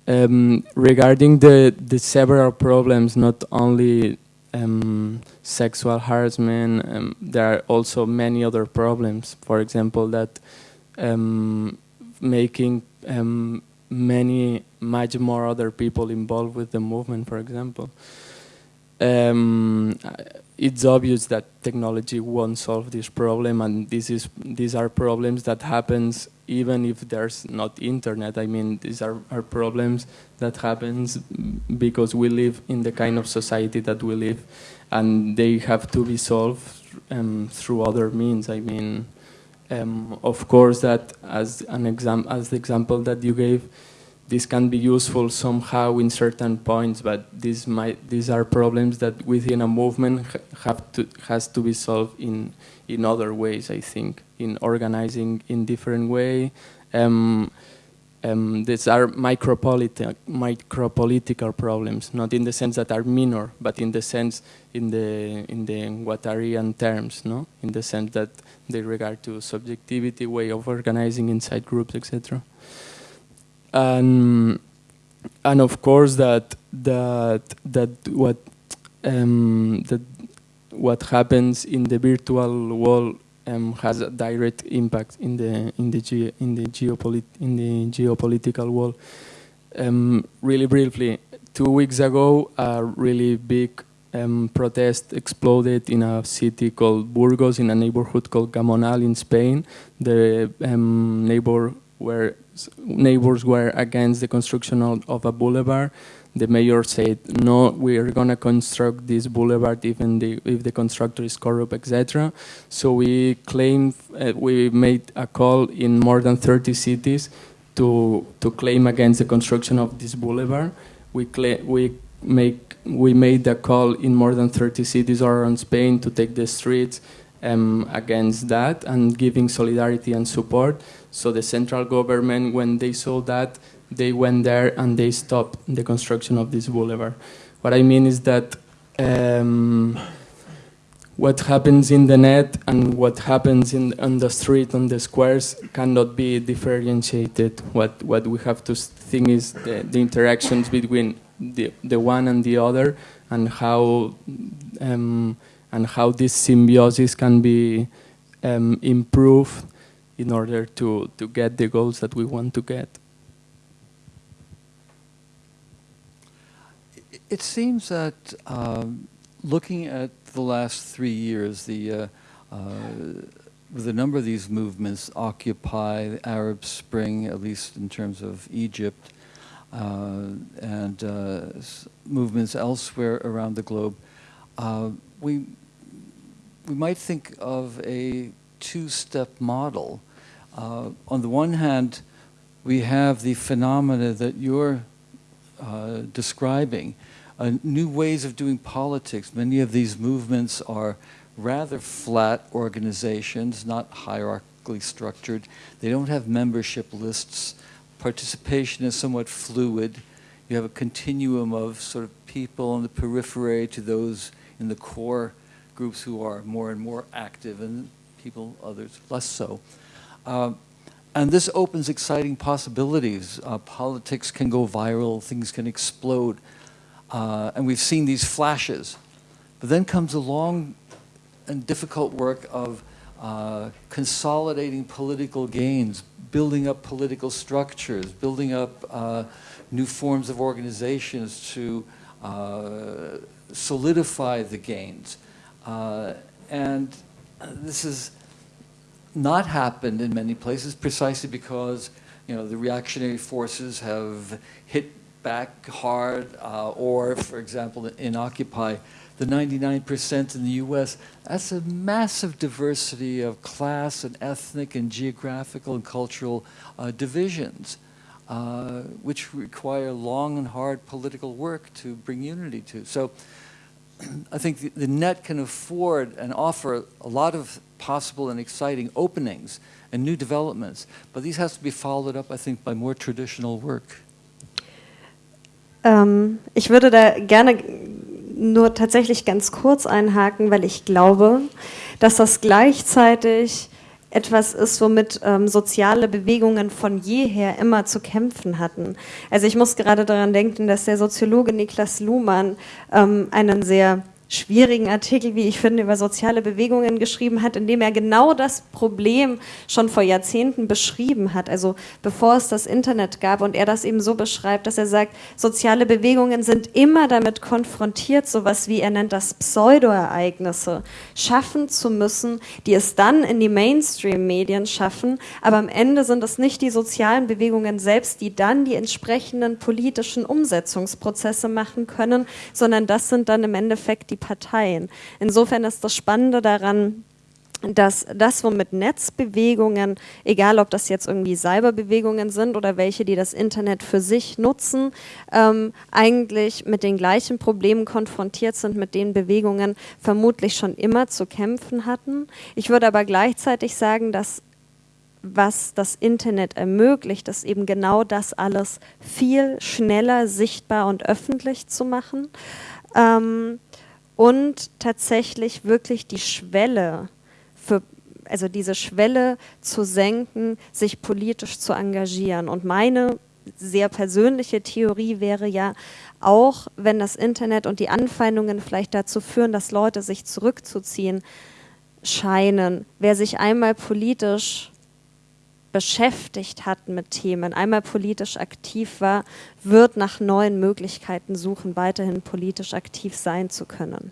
Um, regarding the the several problems, not only um, sexual harassment, um, there are also many other problems. For example, that um, making um, many much more other people involved with the movement, for example. Um, it's obvious that technology won't solve this problem, and this is these are problems that happens even if there's not internet. I mean, these are, are problems that happens because we live in the kind of society that we live, and they have to be solved um, through other means. I mean, um, of course, that as an exam as the example that you gave this can be useful somehow in certain points, but these might these are problems that within a movement have to has to be solved in in other ways. I think in organizing in different way. Um, um, these are micropolitical micropolitical problems, not in the sense that are minor, but in the sense in the in the Guattarian terms, no, in the sense that they regard to subjectivity, way of organizing inside groups, etc and and of course that that that what um, that what happens in the virtual world um, has a direct impact in the in the ge in the geopolit in the geopolitical world. Um, really briefly, two weeks ago, a really big um, protest exploded in a city called Burgos, in a neighborhood called Gamonal in Spain. The um, neighbor where neighbors were against the construction of, a boulevard. The mayor said, no, we are going to construct this boulevard even the, if the constructor is corrupt, etc. So we claimed, uh, we made a call in more than 30 cities to, to claim against the construction of this boulevard. We, we, make, we made a call in more than 30 cities around Spain to take the streets um, against that and giving solidarity and support. So the central government, when they saw that, they went there and they stopped the construction of this boulevard. What I mean is that um, what happens in the net and what happens in on the street, on the squares, cannot be differentiated. What what we have to think is the, the interactions between the the one and the other, and how um, and how this symbiosis can be um, improved in order to, to get the goals that we want to get. It seems that um, looking at the last three years, the uh, uh, with a number of these movements, Occupy, the Arab Spring, at least in terms of Egypt, uh, and uh, movements elsewhere around the globe, uh, we we might think of a two-step model uh, on the one hand, we have the phenomena that you're uh, describing, uh, new ways of doing politics. Many of these movements are rather flat organizations, not hierarchically structured. They don't have membership lists. Participation is somewhat fluid. You have a continuum of sort of people on the periphery to those in the core groups who are more and more active and people, others less so. Uh, and this opens exciting possibilities. Uh, politics can go viral, things can explode. Uh, and we've seen these flashes. But then comes a long and difficult work of uh, consolidating political gains, building up political structures, building up uh, new forms of organizations to solidify the gains. And this has not happened in many places precisely because you know, the reactionary forces have hit back hard, uh, or, for example, in Occupy, the 99% in the US, that's a massive diversity of class and ethnic and geographical and cultural uh, divisions, uh, which require long and hard political work to bring unity to. So I think the, the net can afford and offer a lot of possible and exciting openings and new developments, but these have to be followed up, I think, by more traditional work. Ähm, ich würde da gerne nur tatsächlich ganz kurz einhaken, weil ich glaube, dass das gleichzeitig etwas ist, womit ähm, soziale Bewegungen von jeher immer zu kämpfen hatten. Also ich muss gerade daran denken, dass der Soziologe Niklas Luhmann ähm, einen sehr schwierigen Artikel, wie ich finde, über soziale Bewegungen geschrieben hat, in dem er genau das Problem schon vor Jahrzehnten beschrieben hat, also bevor es das Internet gab und er das eben so beschreibt, dass er sagt, soziale Bewegungen sind immer damit konfrontiert, sowas wie er nennt das Pseudoereignisse schaffen zu müssen, die es dann in die Mainstream-Medien schaffen, aber am Ende sind es nicht die sozialen Bewegungen selbst, die dann die entsprechenden politischen Umsetzungsprozesse machen können, sondern das sind dann im Endeffekt die Parteien. Insofern ist das Spannende daran, dass das, womit Netzbewegungen, egal ob das jetzt irgendwie Cyberbewegungen sind oder welche, die das Internet für sich nutzen, ähm, eigentlich mit den gleichen Problemen konfrontiert sind, mit denen Bewegungen vermutlich schon immer zu kämpfen hatten. Ich würde aber gleichzeitig sagen, dass was das Internet ermöglicht, ist eben genau das alles viel schneller sichtbar und öffentlich zu machen. Ähm, und tatsächlich wirklich die Schwelle für also diese Schwelle zu senken, sich politisch zu engagieren. Und meine sehr persönliche Theorie wäre ja, auch wenn das Internet und die Anfeindungen vielleicht dazu führen, dass Leute sich zurückzuziehen scheinen, wer sich einmal politisch beschäftigt hat mit Themen, einmal politisch aktiv war, wird nach neuen Möglichkeiten suchen, weiterhin politisch aktiv sein zu können.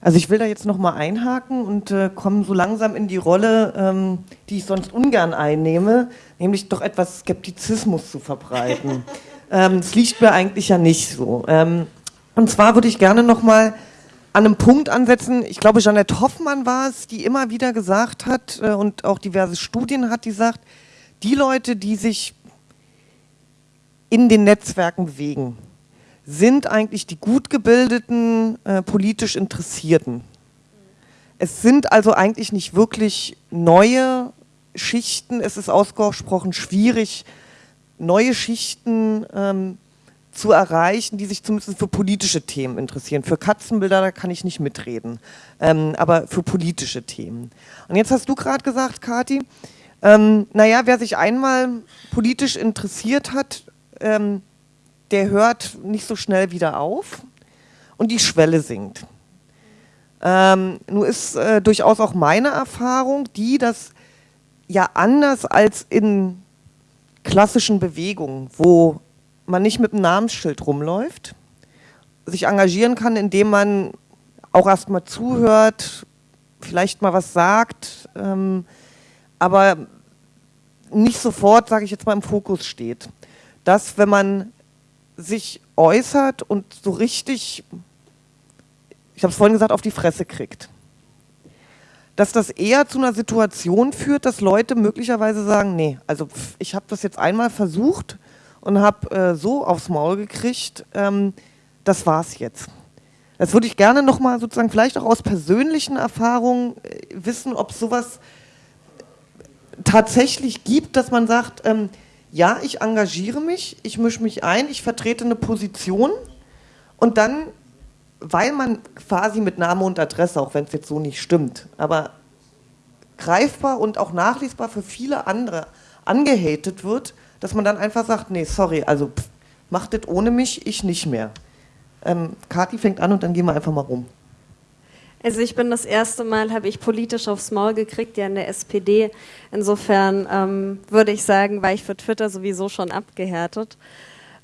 Also ich will da jetzt nochmal einhaken und äh, komme so langsam in die Rolle, ähm, die ich sonst ungern einnehme, nämlich doch etwas Skeptizismus zu verbreiten. ähm, das liegt mir eigentlich ja nicht so. Ähm, und zwar würde ich gerne nochmal an einem Punkt ansetzen. Ich glaube, Jeanette Hoffmann war es, die immer wieder gesagt hat äh, und auch diverse Studien hat, die sagt, die Leute, die sich in den Netzwerken bewegen, sind eigentlich die gut gebildeten, äh, politisch Interessierten. Es sind also eigentlich nicht wirklich neue Schichten, es ist ausgesprochen schwierig, neue Schichten ähm, zu erreichen, die sich zumindest für politische Themen interessieren. Für Katzenbilder, da kann ich nicht mitreden, ähm, aber für politische Themen. Und jetzt hast du gerade gesagt, Kati, ähm, naja, wer sich einmal politisch interessiert hat, ähm, der hört nicht so schnell wieder auf und die Schwelle sinkt. Ähm, nun ist äh, durchaus auch meine Erfahrung die, dass ja anders als in klassischen Bewegungen, wo man nicht mit einem Namensschild rumläuft, sich engagieren kann, indem man auch erstmal zuhört, vielleicht mal was sagt, ähm, aber nicht sofort, sage ich jetzt mal, im Fokus steht. Dass, wenn man sich äußert und so richtig, ich habe es vorhin gesagt, auf die Fresse kriegt, dass das eher zu einer Situation führt, dass Leute möglicherweise sagen, nee, also ich habe das jetzt einmal versucht, und habe äh, so aufs Maul gekriegt, ähm, das war's jetzt. Das würde ich gerne nochmal sozusagen vielleicht auch aus persönlichen Erfahrungen äh, wissen, ob es sowas tatsächlich gibt, dass man sagt, ähm, ja, ich engagiere mich, ich mische mich ein, ich vertrete eine Position und dann, weil man quasi mit Name und Adresse, auch wenn es jetzt so nicht stimmt, aber greifbar und auch nachlesbar für viele andere angehatet wird, dass man dann einfach sagt, nee, sorry, also pff, macht das ohne mich, ich nicht mehr. Ähm, Kathi fängt an und dann gehen wir einfach mal rum. Also ich bin das erste Mal, habe ich politisch aufs Maul gekriegt, ja in der SPD. Insofern ähm, würde ich sagen, war ich für Twitter sowieso schon abgehärtet.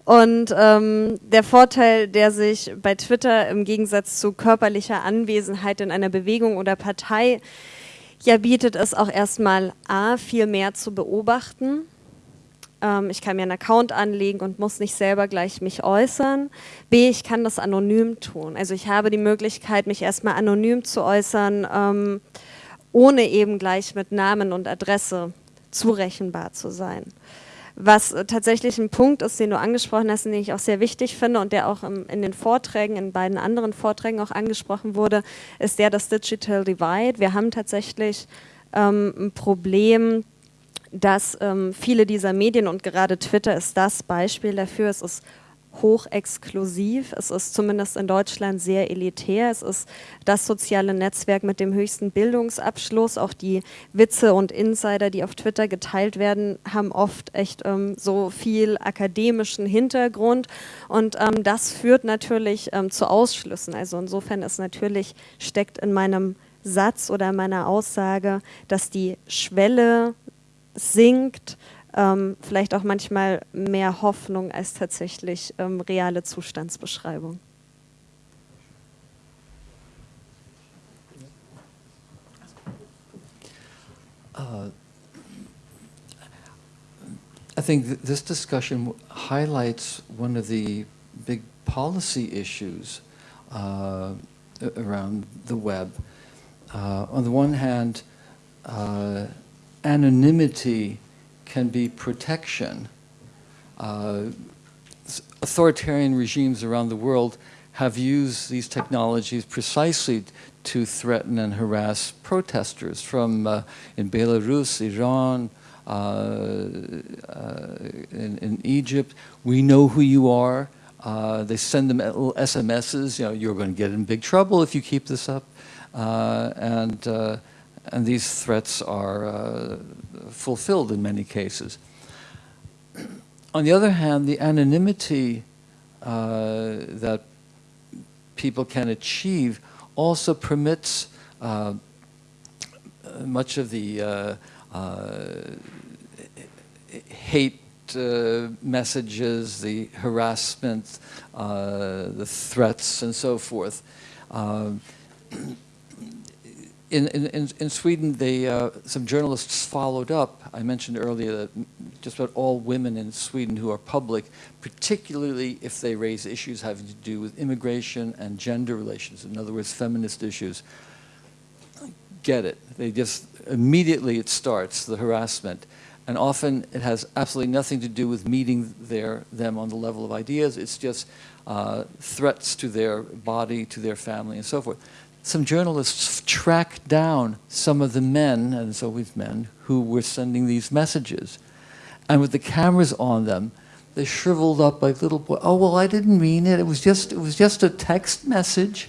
Und ähm, der Vorteil, der sich bei Twitter im Gegensatz zu körperlicher Anwesenheit in einer Bewegung oder Partei ja bietet, ist auch erstmal A, viel mehr zu beobachten. Ähm, ich kann mir einen Account anlegen und muss nicht selber gleich mich äußern. B, ich kann das anonym tun. Also ich habe die Möglichkeit, mich erstmal anonym zu äußern, ähm, ohne eben gleich mit Namen und Adresse zurechenbar zu sein. Was äh, tatsächlich ein Punkt ist, den du angesprochen hast, den ich auch sehr wichtig finde und der auch in den Vorträgen, in beiden anderen Vorträgen auch angesprochen wurde, ist der das Digital Divide. Wir haben tatsächlich ähm, ein Problem, dass ähm, viele dieser Medien und gerade Twitter ist das Beispiel dafür, es ist hochexklusiv. Es ist zumindest in Deutschland sehr elitär. Es ist das soziale Netzwerk mit dem höchsten Bildungsabschluss. Auch die Witze und Insider, die auf Twitter geteilt werden, haben oft echt ähm, so viel akademischen Hintergrund. Und ähm, das führt natürlich ähm, zu Ausschlüssen. Also insofern ist natürlich, steckt in meinem Satz oder meiner Aussage, dass die Schwelle sinkt, ähm, vielleicht auch manchmal mehr Hoffnung als tatsächlich ähm, reale Zustandsbeschreibung. Uh, I think th this discussion highlights one of the big policy issues uh, around the web. Uh, on the one hand, uh, anonymity can be protection. Uh, authoritarian regimes around the world have used these technologies precisely to threaten and harass protesters from uh, in Belarus, Iran, uh, uh in, in, Egypt. We know who you are. Uh, they send them little SMSs. You know, you're going to get in big trouble if you keep this up. Uh, and and these threats are uh, fulfilled in many cases. On the other hand, the anonymity uh, that people can achieve also permits uh, much of the uh, uh, hate uh, messages, the harassment, the threats, and so forth in, in, in Sweden, they, uh, some journalists followed up. I mentioned earlier that just about all women in Sweden who are public, particularly if they raise issues having to do with immigration and gender relations, in other words, feminist issues, get it. They just, immediately it starts, the harassment. And often it has absolutely nothing to do with meeting their, them on the level of ideas. It's just uh, threats to their body, to their family, and so forth some journalists tracked down some of the men, and it's always men, who were sending these messages. And with the cameras on them, they shriveled up like little boys. Oh, well, I didn't mean it. It was just, it was just a text message.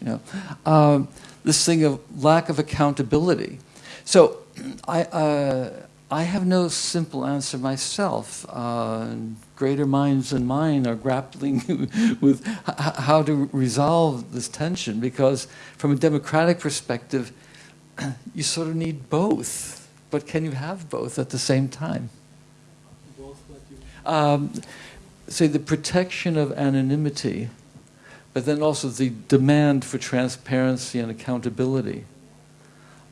You know, um, this thing of lack of accountability. So I, uh, I have no simple answer myself. Uh, greater minds than mine are grappling with how to resolve this tension because from a democratic perspective, you sort of need both. But can you have both at the same time? Um, say the protection of anonymity, but then also the demand for transparency and accountability.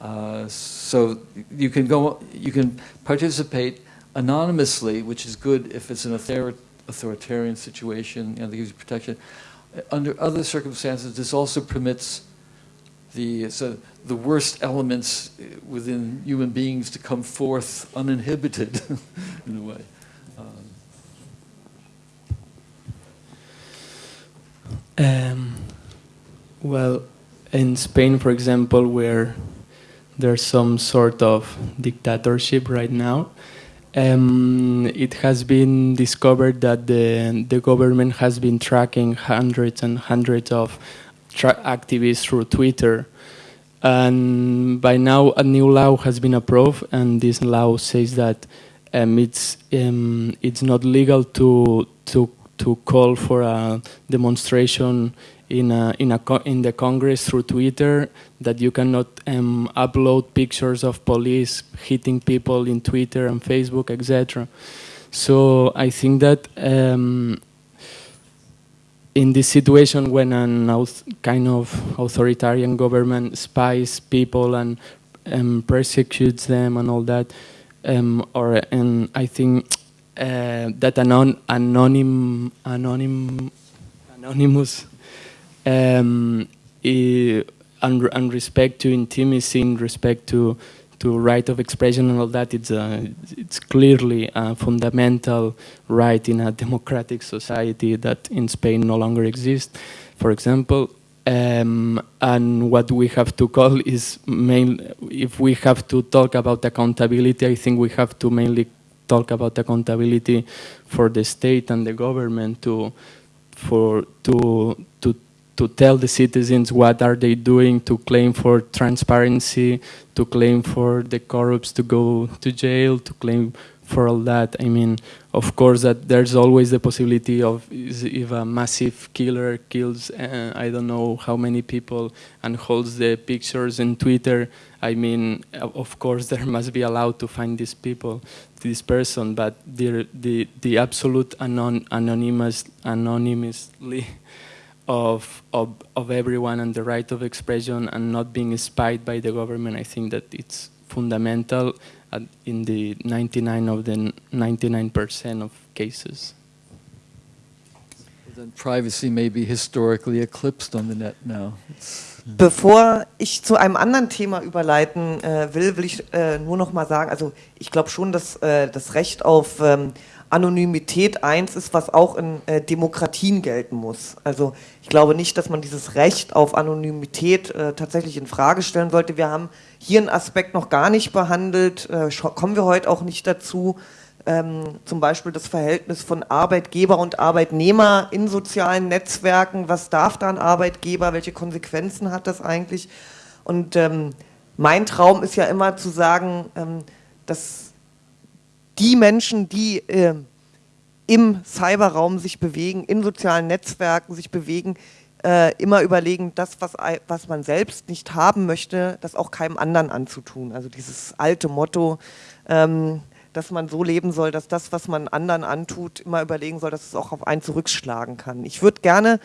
Uh, so you can go, you can participate anonymously, which is good if it's an author authoritarian situation, you know, they give you protection. Under other circumstances, this also permits the, so the worst elements within human beings to come forth uninhibited in a way. Um, um, well, in Spain, for example, where there's some sort of dictatorship right now, um, it has been discovered that the, the government has been tracking hundreds and hundreds of activists through Twitter. And by now, a new law has been approved, and this law says that um, it's um, it's not legal to to to call for a demonstration in a, in a in the Congress through Twitter that you cannot um, upload pictures of police hitting people in Twitter and Facebook, etc. So I think that um, in this situation, when an kind of authoritarian government spies people and um, persecutes them and all that, um, or and I think uh, that anon anonym anonym anonymous um, and, and respect to intimacy, in respect to to right of expression and all that, it's, a, it's clearly a fundamental right in a democratic society that in Spain no longer exists, for example. Um, and what we have to call is main, if we have to talk about accountability, I think we have to mainly talk about accountability for the state and the government to, for, to, to tell the citizens what are they doing to claim for transparency, to claim for the corrupts to go to jail, to claim for all that. I mean, of course, that there's always the possibility of if a massive killer kills, uh, I don't know how many people, and holds the pictures in Twitter. I mean, of course, there must be allowed to find these people, this person, but the the the absolute anon anonymous anonymously of, of, of everyone and the right of expression and not being spied by the government, I think that it's fundamental in the 99 of the 99% of cases. Then privacy may be historically eclipsed on the net now. It's Bevor ich zu einem anderen Thema überleiten äh, will, will ich äh, nur noch mal sagen, also ich glaube schon, dass äh, das Recht auf ähm, Anonymität eins ist, was auch in äh, Demokratien gelten muss. Also ich glaube nicht, dass man dieses Recht auf Anonymität äh, tatsächlich in Frage stellen sollte. Wir haben hier einen Aspekt noch gar nicht behandelt, äh, kommen wir heute auch nicht dazu. Ähm, zum Beispiel das Verhältnis von Arbeitgeber und Arbeitnehmer in sozialen Netzwerken. Was darf da ein Arbeitgeber? Welche Konsequenzen hat das eigentlich? Und ähm, mein Traum ist ja immer zu sagen, ähm, dass die Menschen, die äh, im Cyberraum sich bewegen, in sozialen Netzwerken sich bewegen, äh, immer überlegen, das, was, was man selbst nicht haben möchte, das auch keinem anderen anzutun. Also dieses alte Motto, ähm, dass man so leben soll, dass das, was man anderen antut, immer überlegen soll, dass es auch auf einen zurückschlagen kann. Ich würde gerne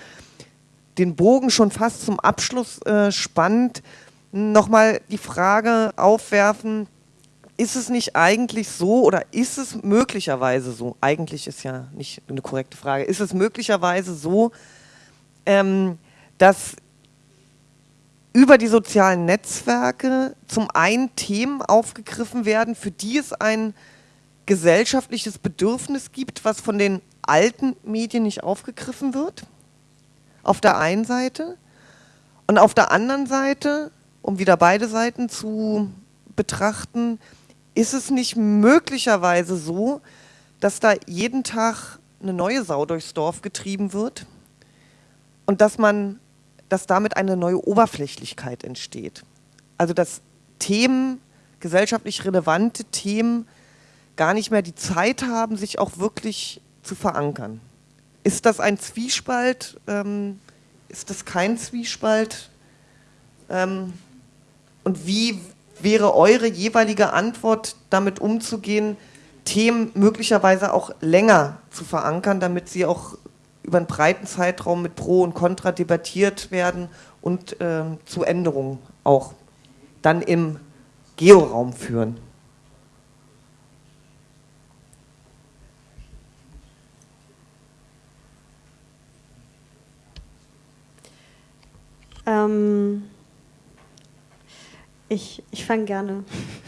den Bogen schon fast zum Abschluss äh, spannend nochmal die Frage aufwerfen, ist es nicht eigentlich so oder ist es möglicherweise so, eigentlich ist ja nicht eine korrekte Frage, ist es möglicherweise so, ähm, dass über die sozialen Netzwerke zum einen Themen aufgegriffen werden, für die es ein gesellschaftliches Bedürfnis gibt, was von den alten Medien nicht aufgegriffen wird, auf der einen Seite, und auf der anderen Seite, um wieder beide Seiten zu betrachten, ist es nicht möglicherweise so, dass da jeden Tag eine neue Sau durchs Dorf getrieben wird und dass man, dass damit eine neue Oberflächlichkeit entsteht? Also dass Themen, gesellschaftlich relevante Themen, gar nicht mehr die Zeit haben, sich auch wirklich zu verankern. Ist das ein Zwiespalt? Ähm, ist das kein Zwiespalt? Ähm, und wie wäre eure jeweilige Antwort, damit umzugehen, Themen möglicherweise auch länger zu verankern, damit sie auch über einen breiten Zeitraum mit Pro und Contra debattiert werden und äh, zu Änderungen auch dann im Georaum führen? Ähm ich, ich fange gerne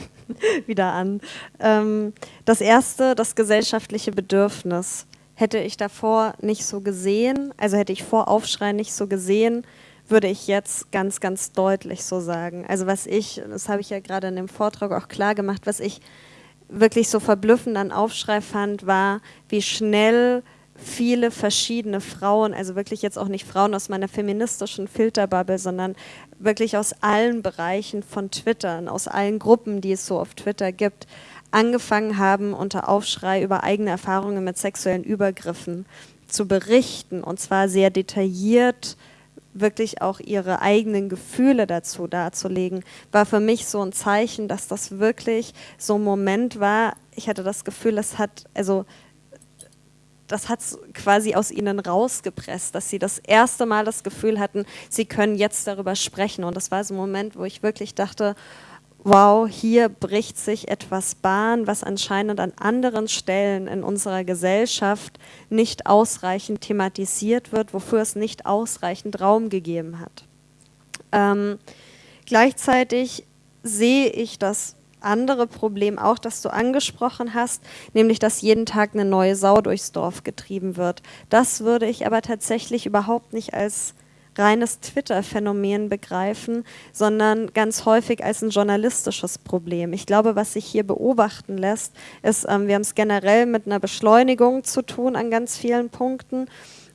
wieder an. Ähm, das erste, das gesellschaftliche Bedürfnis, hätte ich davor nicht so gesehen, also hätte ich vor Aufschrei nicht so gesehen, würde ich jetzt ganz, ganz deutlich so sagen. Also was ich, das habe ich ja gerade in dem Vortrag auch klar gemacht, was ich wirklich so verblüffend an Aufschrei fand, war, wie schnell viele verschiedene Frauen, also wirklich jetzt auch nicht Frauen aus meiner feministischen Filterbubble, sondern wirklich aus allen Bereichen von Twitter, und aus allen Gruppen, die es so auf Twitter gibt, angefangen haben, unter Aufschrei über eigene Erfahrungen mit sexuellen Übergriffen zu berichten und zwar sehr detailliert, wirklich auch ihre eigenen Gefühle dazu darzulegen, war für mich so ein Zeichen, dass das wirklich so ein Moment war. Ich hatte das Gefühl, es hat, also das hat es quasi aus ihnen rausgepresst, dass sie das erste Mal das Gefühl hatten, sie können jetzt darüber sprechen. Und das war so ein Moment, wo ich wirklich dachte, wow, hier bricht sich etwas Bahn, was anscheinend an anderen Stellen in unserer Gesellschaft nicht ausreichend thematisiert wird, wofür es nicht ausreichend Raum gegeben hat. Ähm, gleichzeitig sehe ich das andere Problem auch, das du angesprochen hast, nämlich dass jeden Tag eine neue Sau durchs Dorf getrieben wird. Das würde ich aber tatsächlich überhaupt nicht als reines Twitter-Phänomen begreifen, sondern ganz häufig als ein journalistisches Problem. Ich glaube, was sich hier beobachten lässt, ist, ähm, wir haben es generell mit einer Beschleunigung zu tun an ganz vielen Punkten.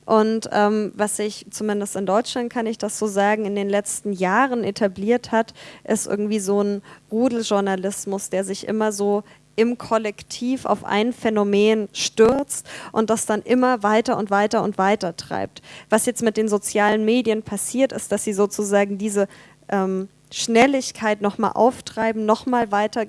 Und ähm, was sich zumindest in Deutschland, kann ich das so sagen, in den letzten Jahren etabliert hat, ist irgendwie so ein Rudeljournalismus, der sich immer so im Kollektiv auf ein Phänomen stürzt und das dann immer weiter und weiter und weiter treibt. Was jetzt mit den sozialen Medien passiert, ist, dass sie sozusagen diese ähm, Schnelligkeit nochmal auftreiben, nochmal weiter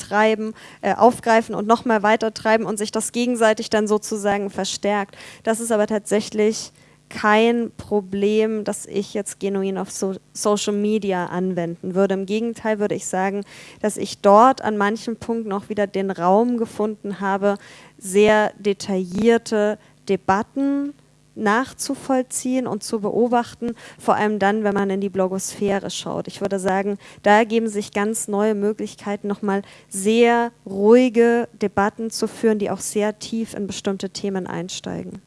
treiben, äh, aufgreifen und nochmal weiter treiben und sich das gegenseitig dann sozusagen verstärkt. Das ist aber tatsächlich kein Problem, das ich jetzt genuin auf so Social Media anwenden würde. Im Gegenteil würde ich sagen, dass ich dort an manchen Punkten auch wieder den Raum gefunden habe, sehr detaillierte Debatten nachzuvollziehen und zu beobachten, vor allem dann, wenn man in die Blogosphäre schaut. Ich würde sagen, da ergeben sich ganz neue Möglichkeiten, nochmal sehr ruhige Debatten zu führen, die auch sehr tief in bestimmte Themen einsteigen.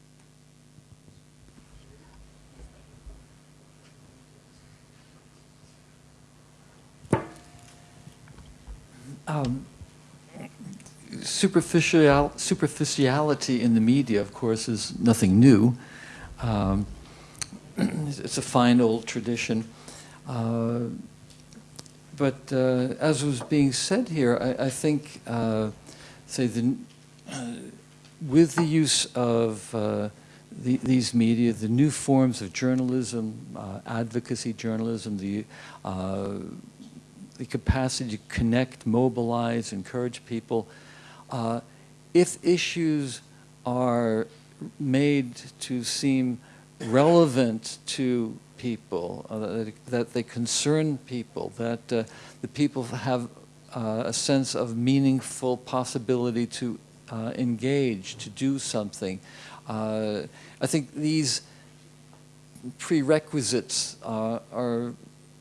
Um, superficial, superficiality in the media, of course, is nothing new. Um, it's a fine old tradition. Uh, but uh, as was being said here, I, I think, uh, say, the, uh, with the use of uh, the, these media, the new forms of journalism, advocacy journalism, the the capacity to connect, mobilize, encourage people. Uh, if issues are made to seem relevant to people, uh, that, they concern people, that uh, the people have uh, a sense of meaningful possibility to uh, engage, to do something. Uh, I think these prerequisites are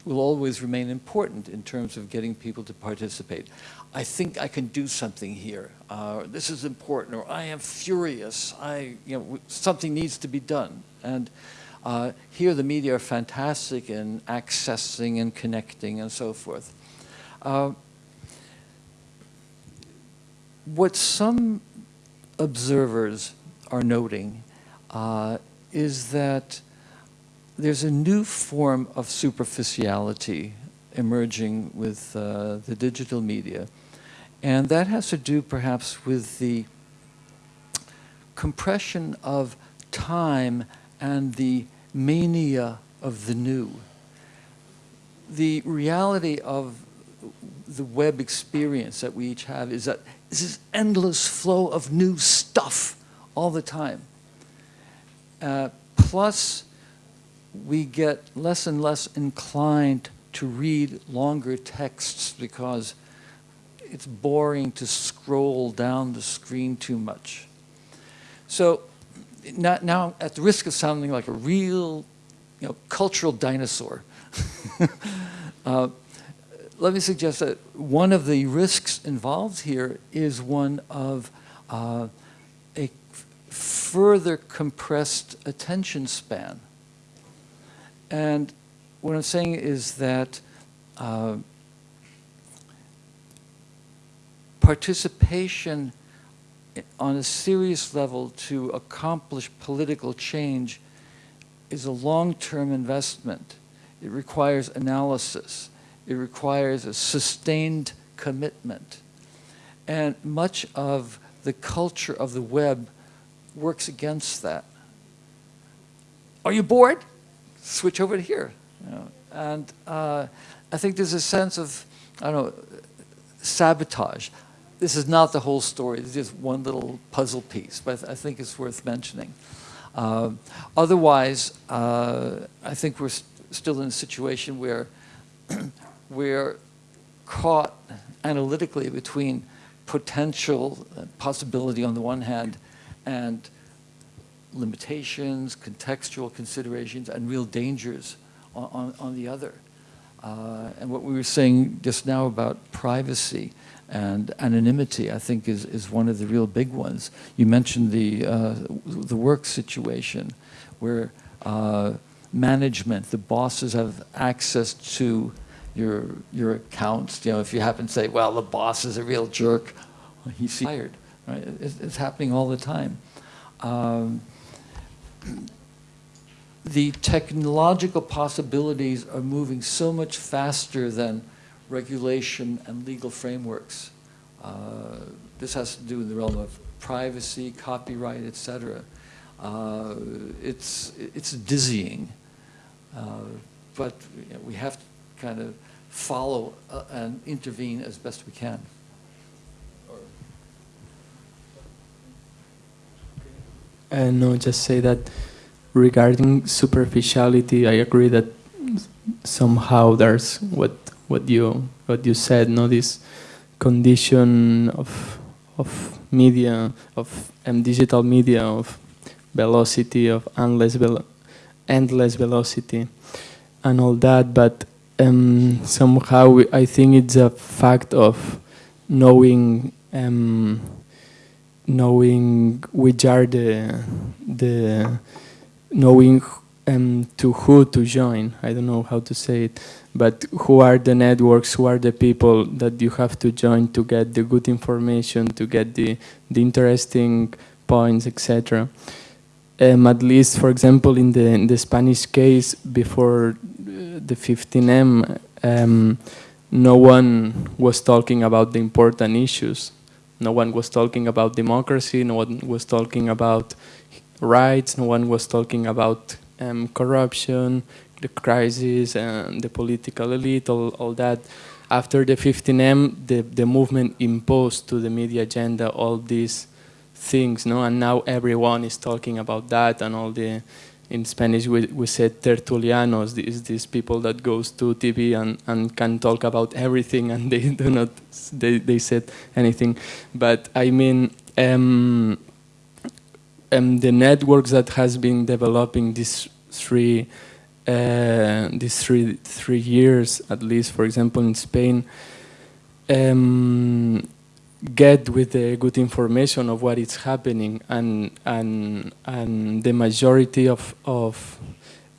will always remain important in terms of getting people to participate. I think I can do something here. Uh, this is important, or I am furious. I, you know, something needs to be done. And uh, here the media are fantastic in accessing and connecting and so forth. Uh, what some observers are noting uh, is that there's a new form of superficiality emerging with uh, the digital media. And that has to do perhaps with the compression of time and the mania of the new. The reality of the web experience that we each have is that this is endless flow of new stuff all the time. Uh, plus we get less and less inclined to read longer texts because it's boring to scroll down the screen too much. So now, now at the risk of sounding like a real you know, cultural dinosaur, uh, let me suggest that one of the risks involved here is one of uh, a further compressed attention span. And what I'm saying is that uh, participation on a serious level to accomplish political change is a long-term investment. It requires analysis. It requires a sustained commitment. And much of the culture of the web works against that. Are you bored? switch over to here. You know? And uh, I think there's a sense of, I don't know, sabotage. This is not the whole story. It's just one little puzzle piece, but I think it's worth mentioning. Uh, otherwise, uh, I think we're st still in a situation where we're caught analytically between potential possibility on the one hand and limitations, contextual considerations, and real dangers on, on, on the other. Uh, and what we were saying just now about privacy and anonymity, I think, is, is one of the real big ones. You mentioned the, uh, the work situation where uh, management, the bosses have access to your, your accounts. You know, if you happen to say, well, the boss is a real jerk, he's fired. Right? It's, happening all the time. Um, the technological possibilities are moving so much faster than regulation and legal frameworks. Uh, this has to do with the realm of privacy, copyright, etc. Uh, it's, it's dizzying, uh, but you know, we have to kind of follow uh, and intervene as best we can. Uh, no, just say that regarding superficiality, I agree that somehow there's what what you what you said, no, this condition of of media, of um, digital media, of velocity, of endless velo endless velocity, and all that. But um, somehow we, I think it's a fact of knowing. Um, knowing which are the the knowing um, to who to join. I don't know how to say it, but who are the networks, who are the people that you have to join to get the good information, to get the, the interesting points, etc. Um, at least, for example, in the, in the Spanish case, before uh, the 15M, um, no one was talking about the important issues no one was talking about democracy, no one was talking about rights, no one was talking about um, corruption, the crisis, and the political elite, all, all that. After the 15M, the, the movement imposed to the media agenda all these things, no? and now everyone is talking about that and all the in Spanish we, we said tertulianos, these, these people that goes to TV and, and can talk about everything and they do not, they, they said anything. But I mean, um, um, the networks that has been developing these three, uh, these three, three years, at least, for example, in Spain, um, get with the good information of what is happening and and and the majority of of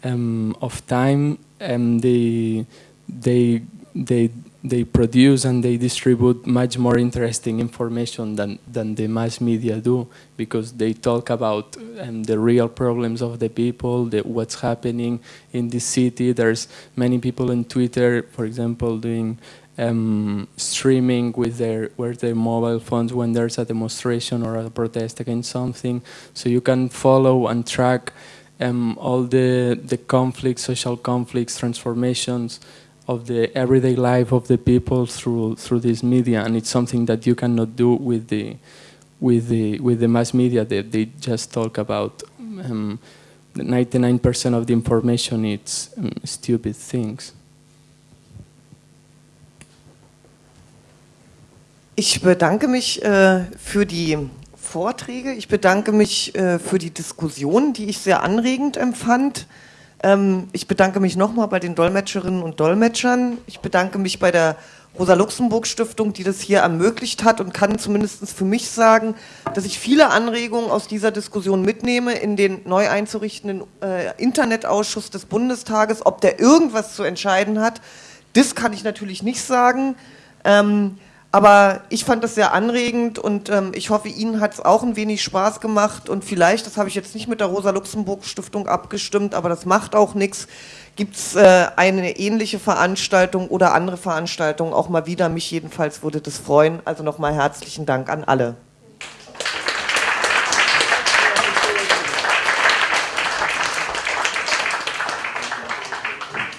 um, of time um, they they they they produce and they distribute much more interesting information than than the mass media do because they talk about um, the real problems of the people the, what's happening in the city. There's many people on Twitter for example doing um, streaming with their with their mobile phones when there's a demonstration or a protest against something, so you can follow and track um, all the the conflicts, social conflicts, transformations of the everyday life of the people through through this media, and it's something that you cannot do with the with the with the mass media. That they, they just talk about. Um, 99% of the information it's um, stupid things. Ich bedanke mich äh, für die Vorträge. Ich bedanke mich äh, für die Diskussion, die ich sehr anregend empfand. Ähm, ich bedanke mich nochmal bei den Dolmetscherinnen und Dolmetschern. Ich bedanke mich bei der Rosa-Luxemburg-Stiftung, die das hier ermöglicht hat und kann zumindest für mich sagen, dass ich viele Anregungen aus dieser Diskussion mitnehme in den neu einzurichtenden äh, Internetausschuss des Bundestages. Ob der irgendwas zu entscheiden hat, das kann ich natürlich nicht sagen. Ähm, aber ich fand das sehr anregend und ähm, ich hoffe, Ihnen hat es auch ein wenig Spaß gemacht und vielleicht, das habe ich jetzt nicht mit der Rosa-Luxemburg-Stiftung abgestimmt, aber das macht auch nichts, gibt es äh, eine ähnliche Veranstaltung oder andere Veranstaltungen auch mal wieder. Mich jedenfalls würde das freuen. Also nochmal herzlichen Dank an alle.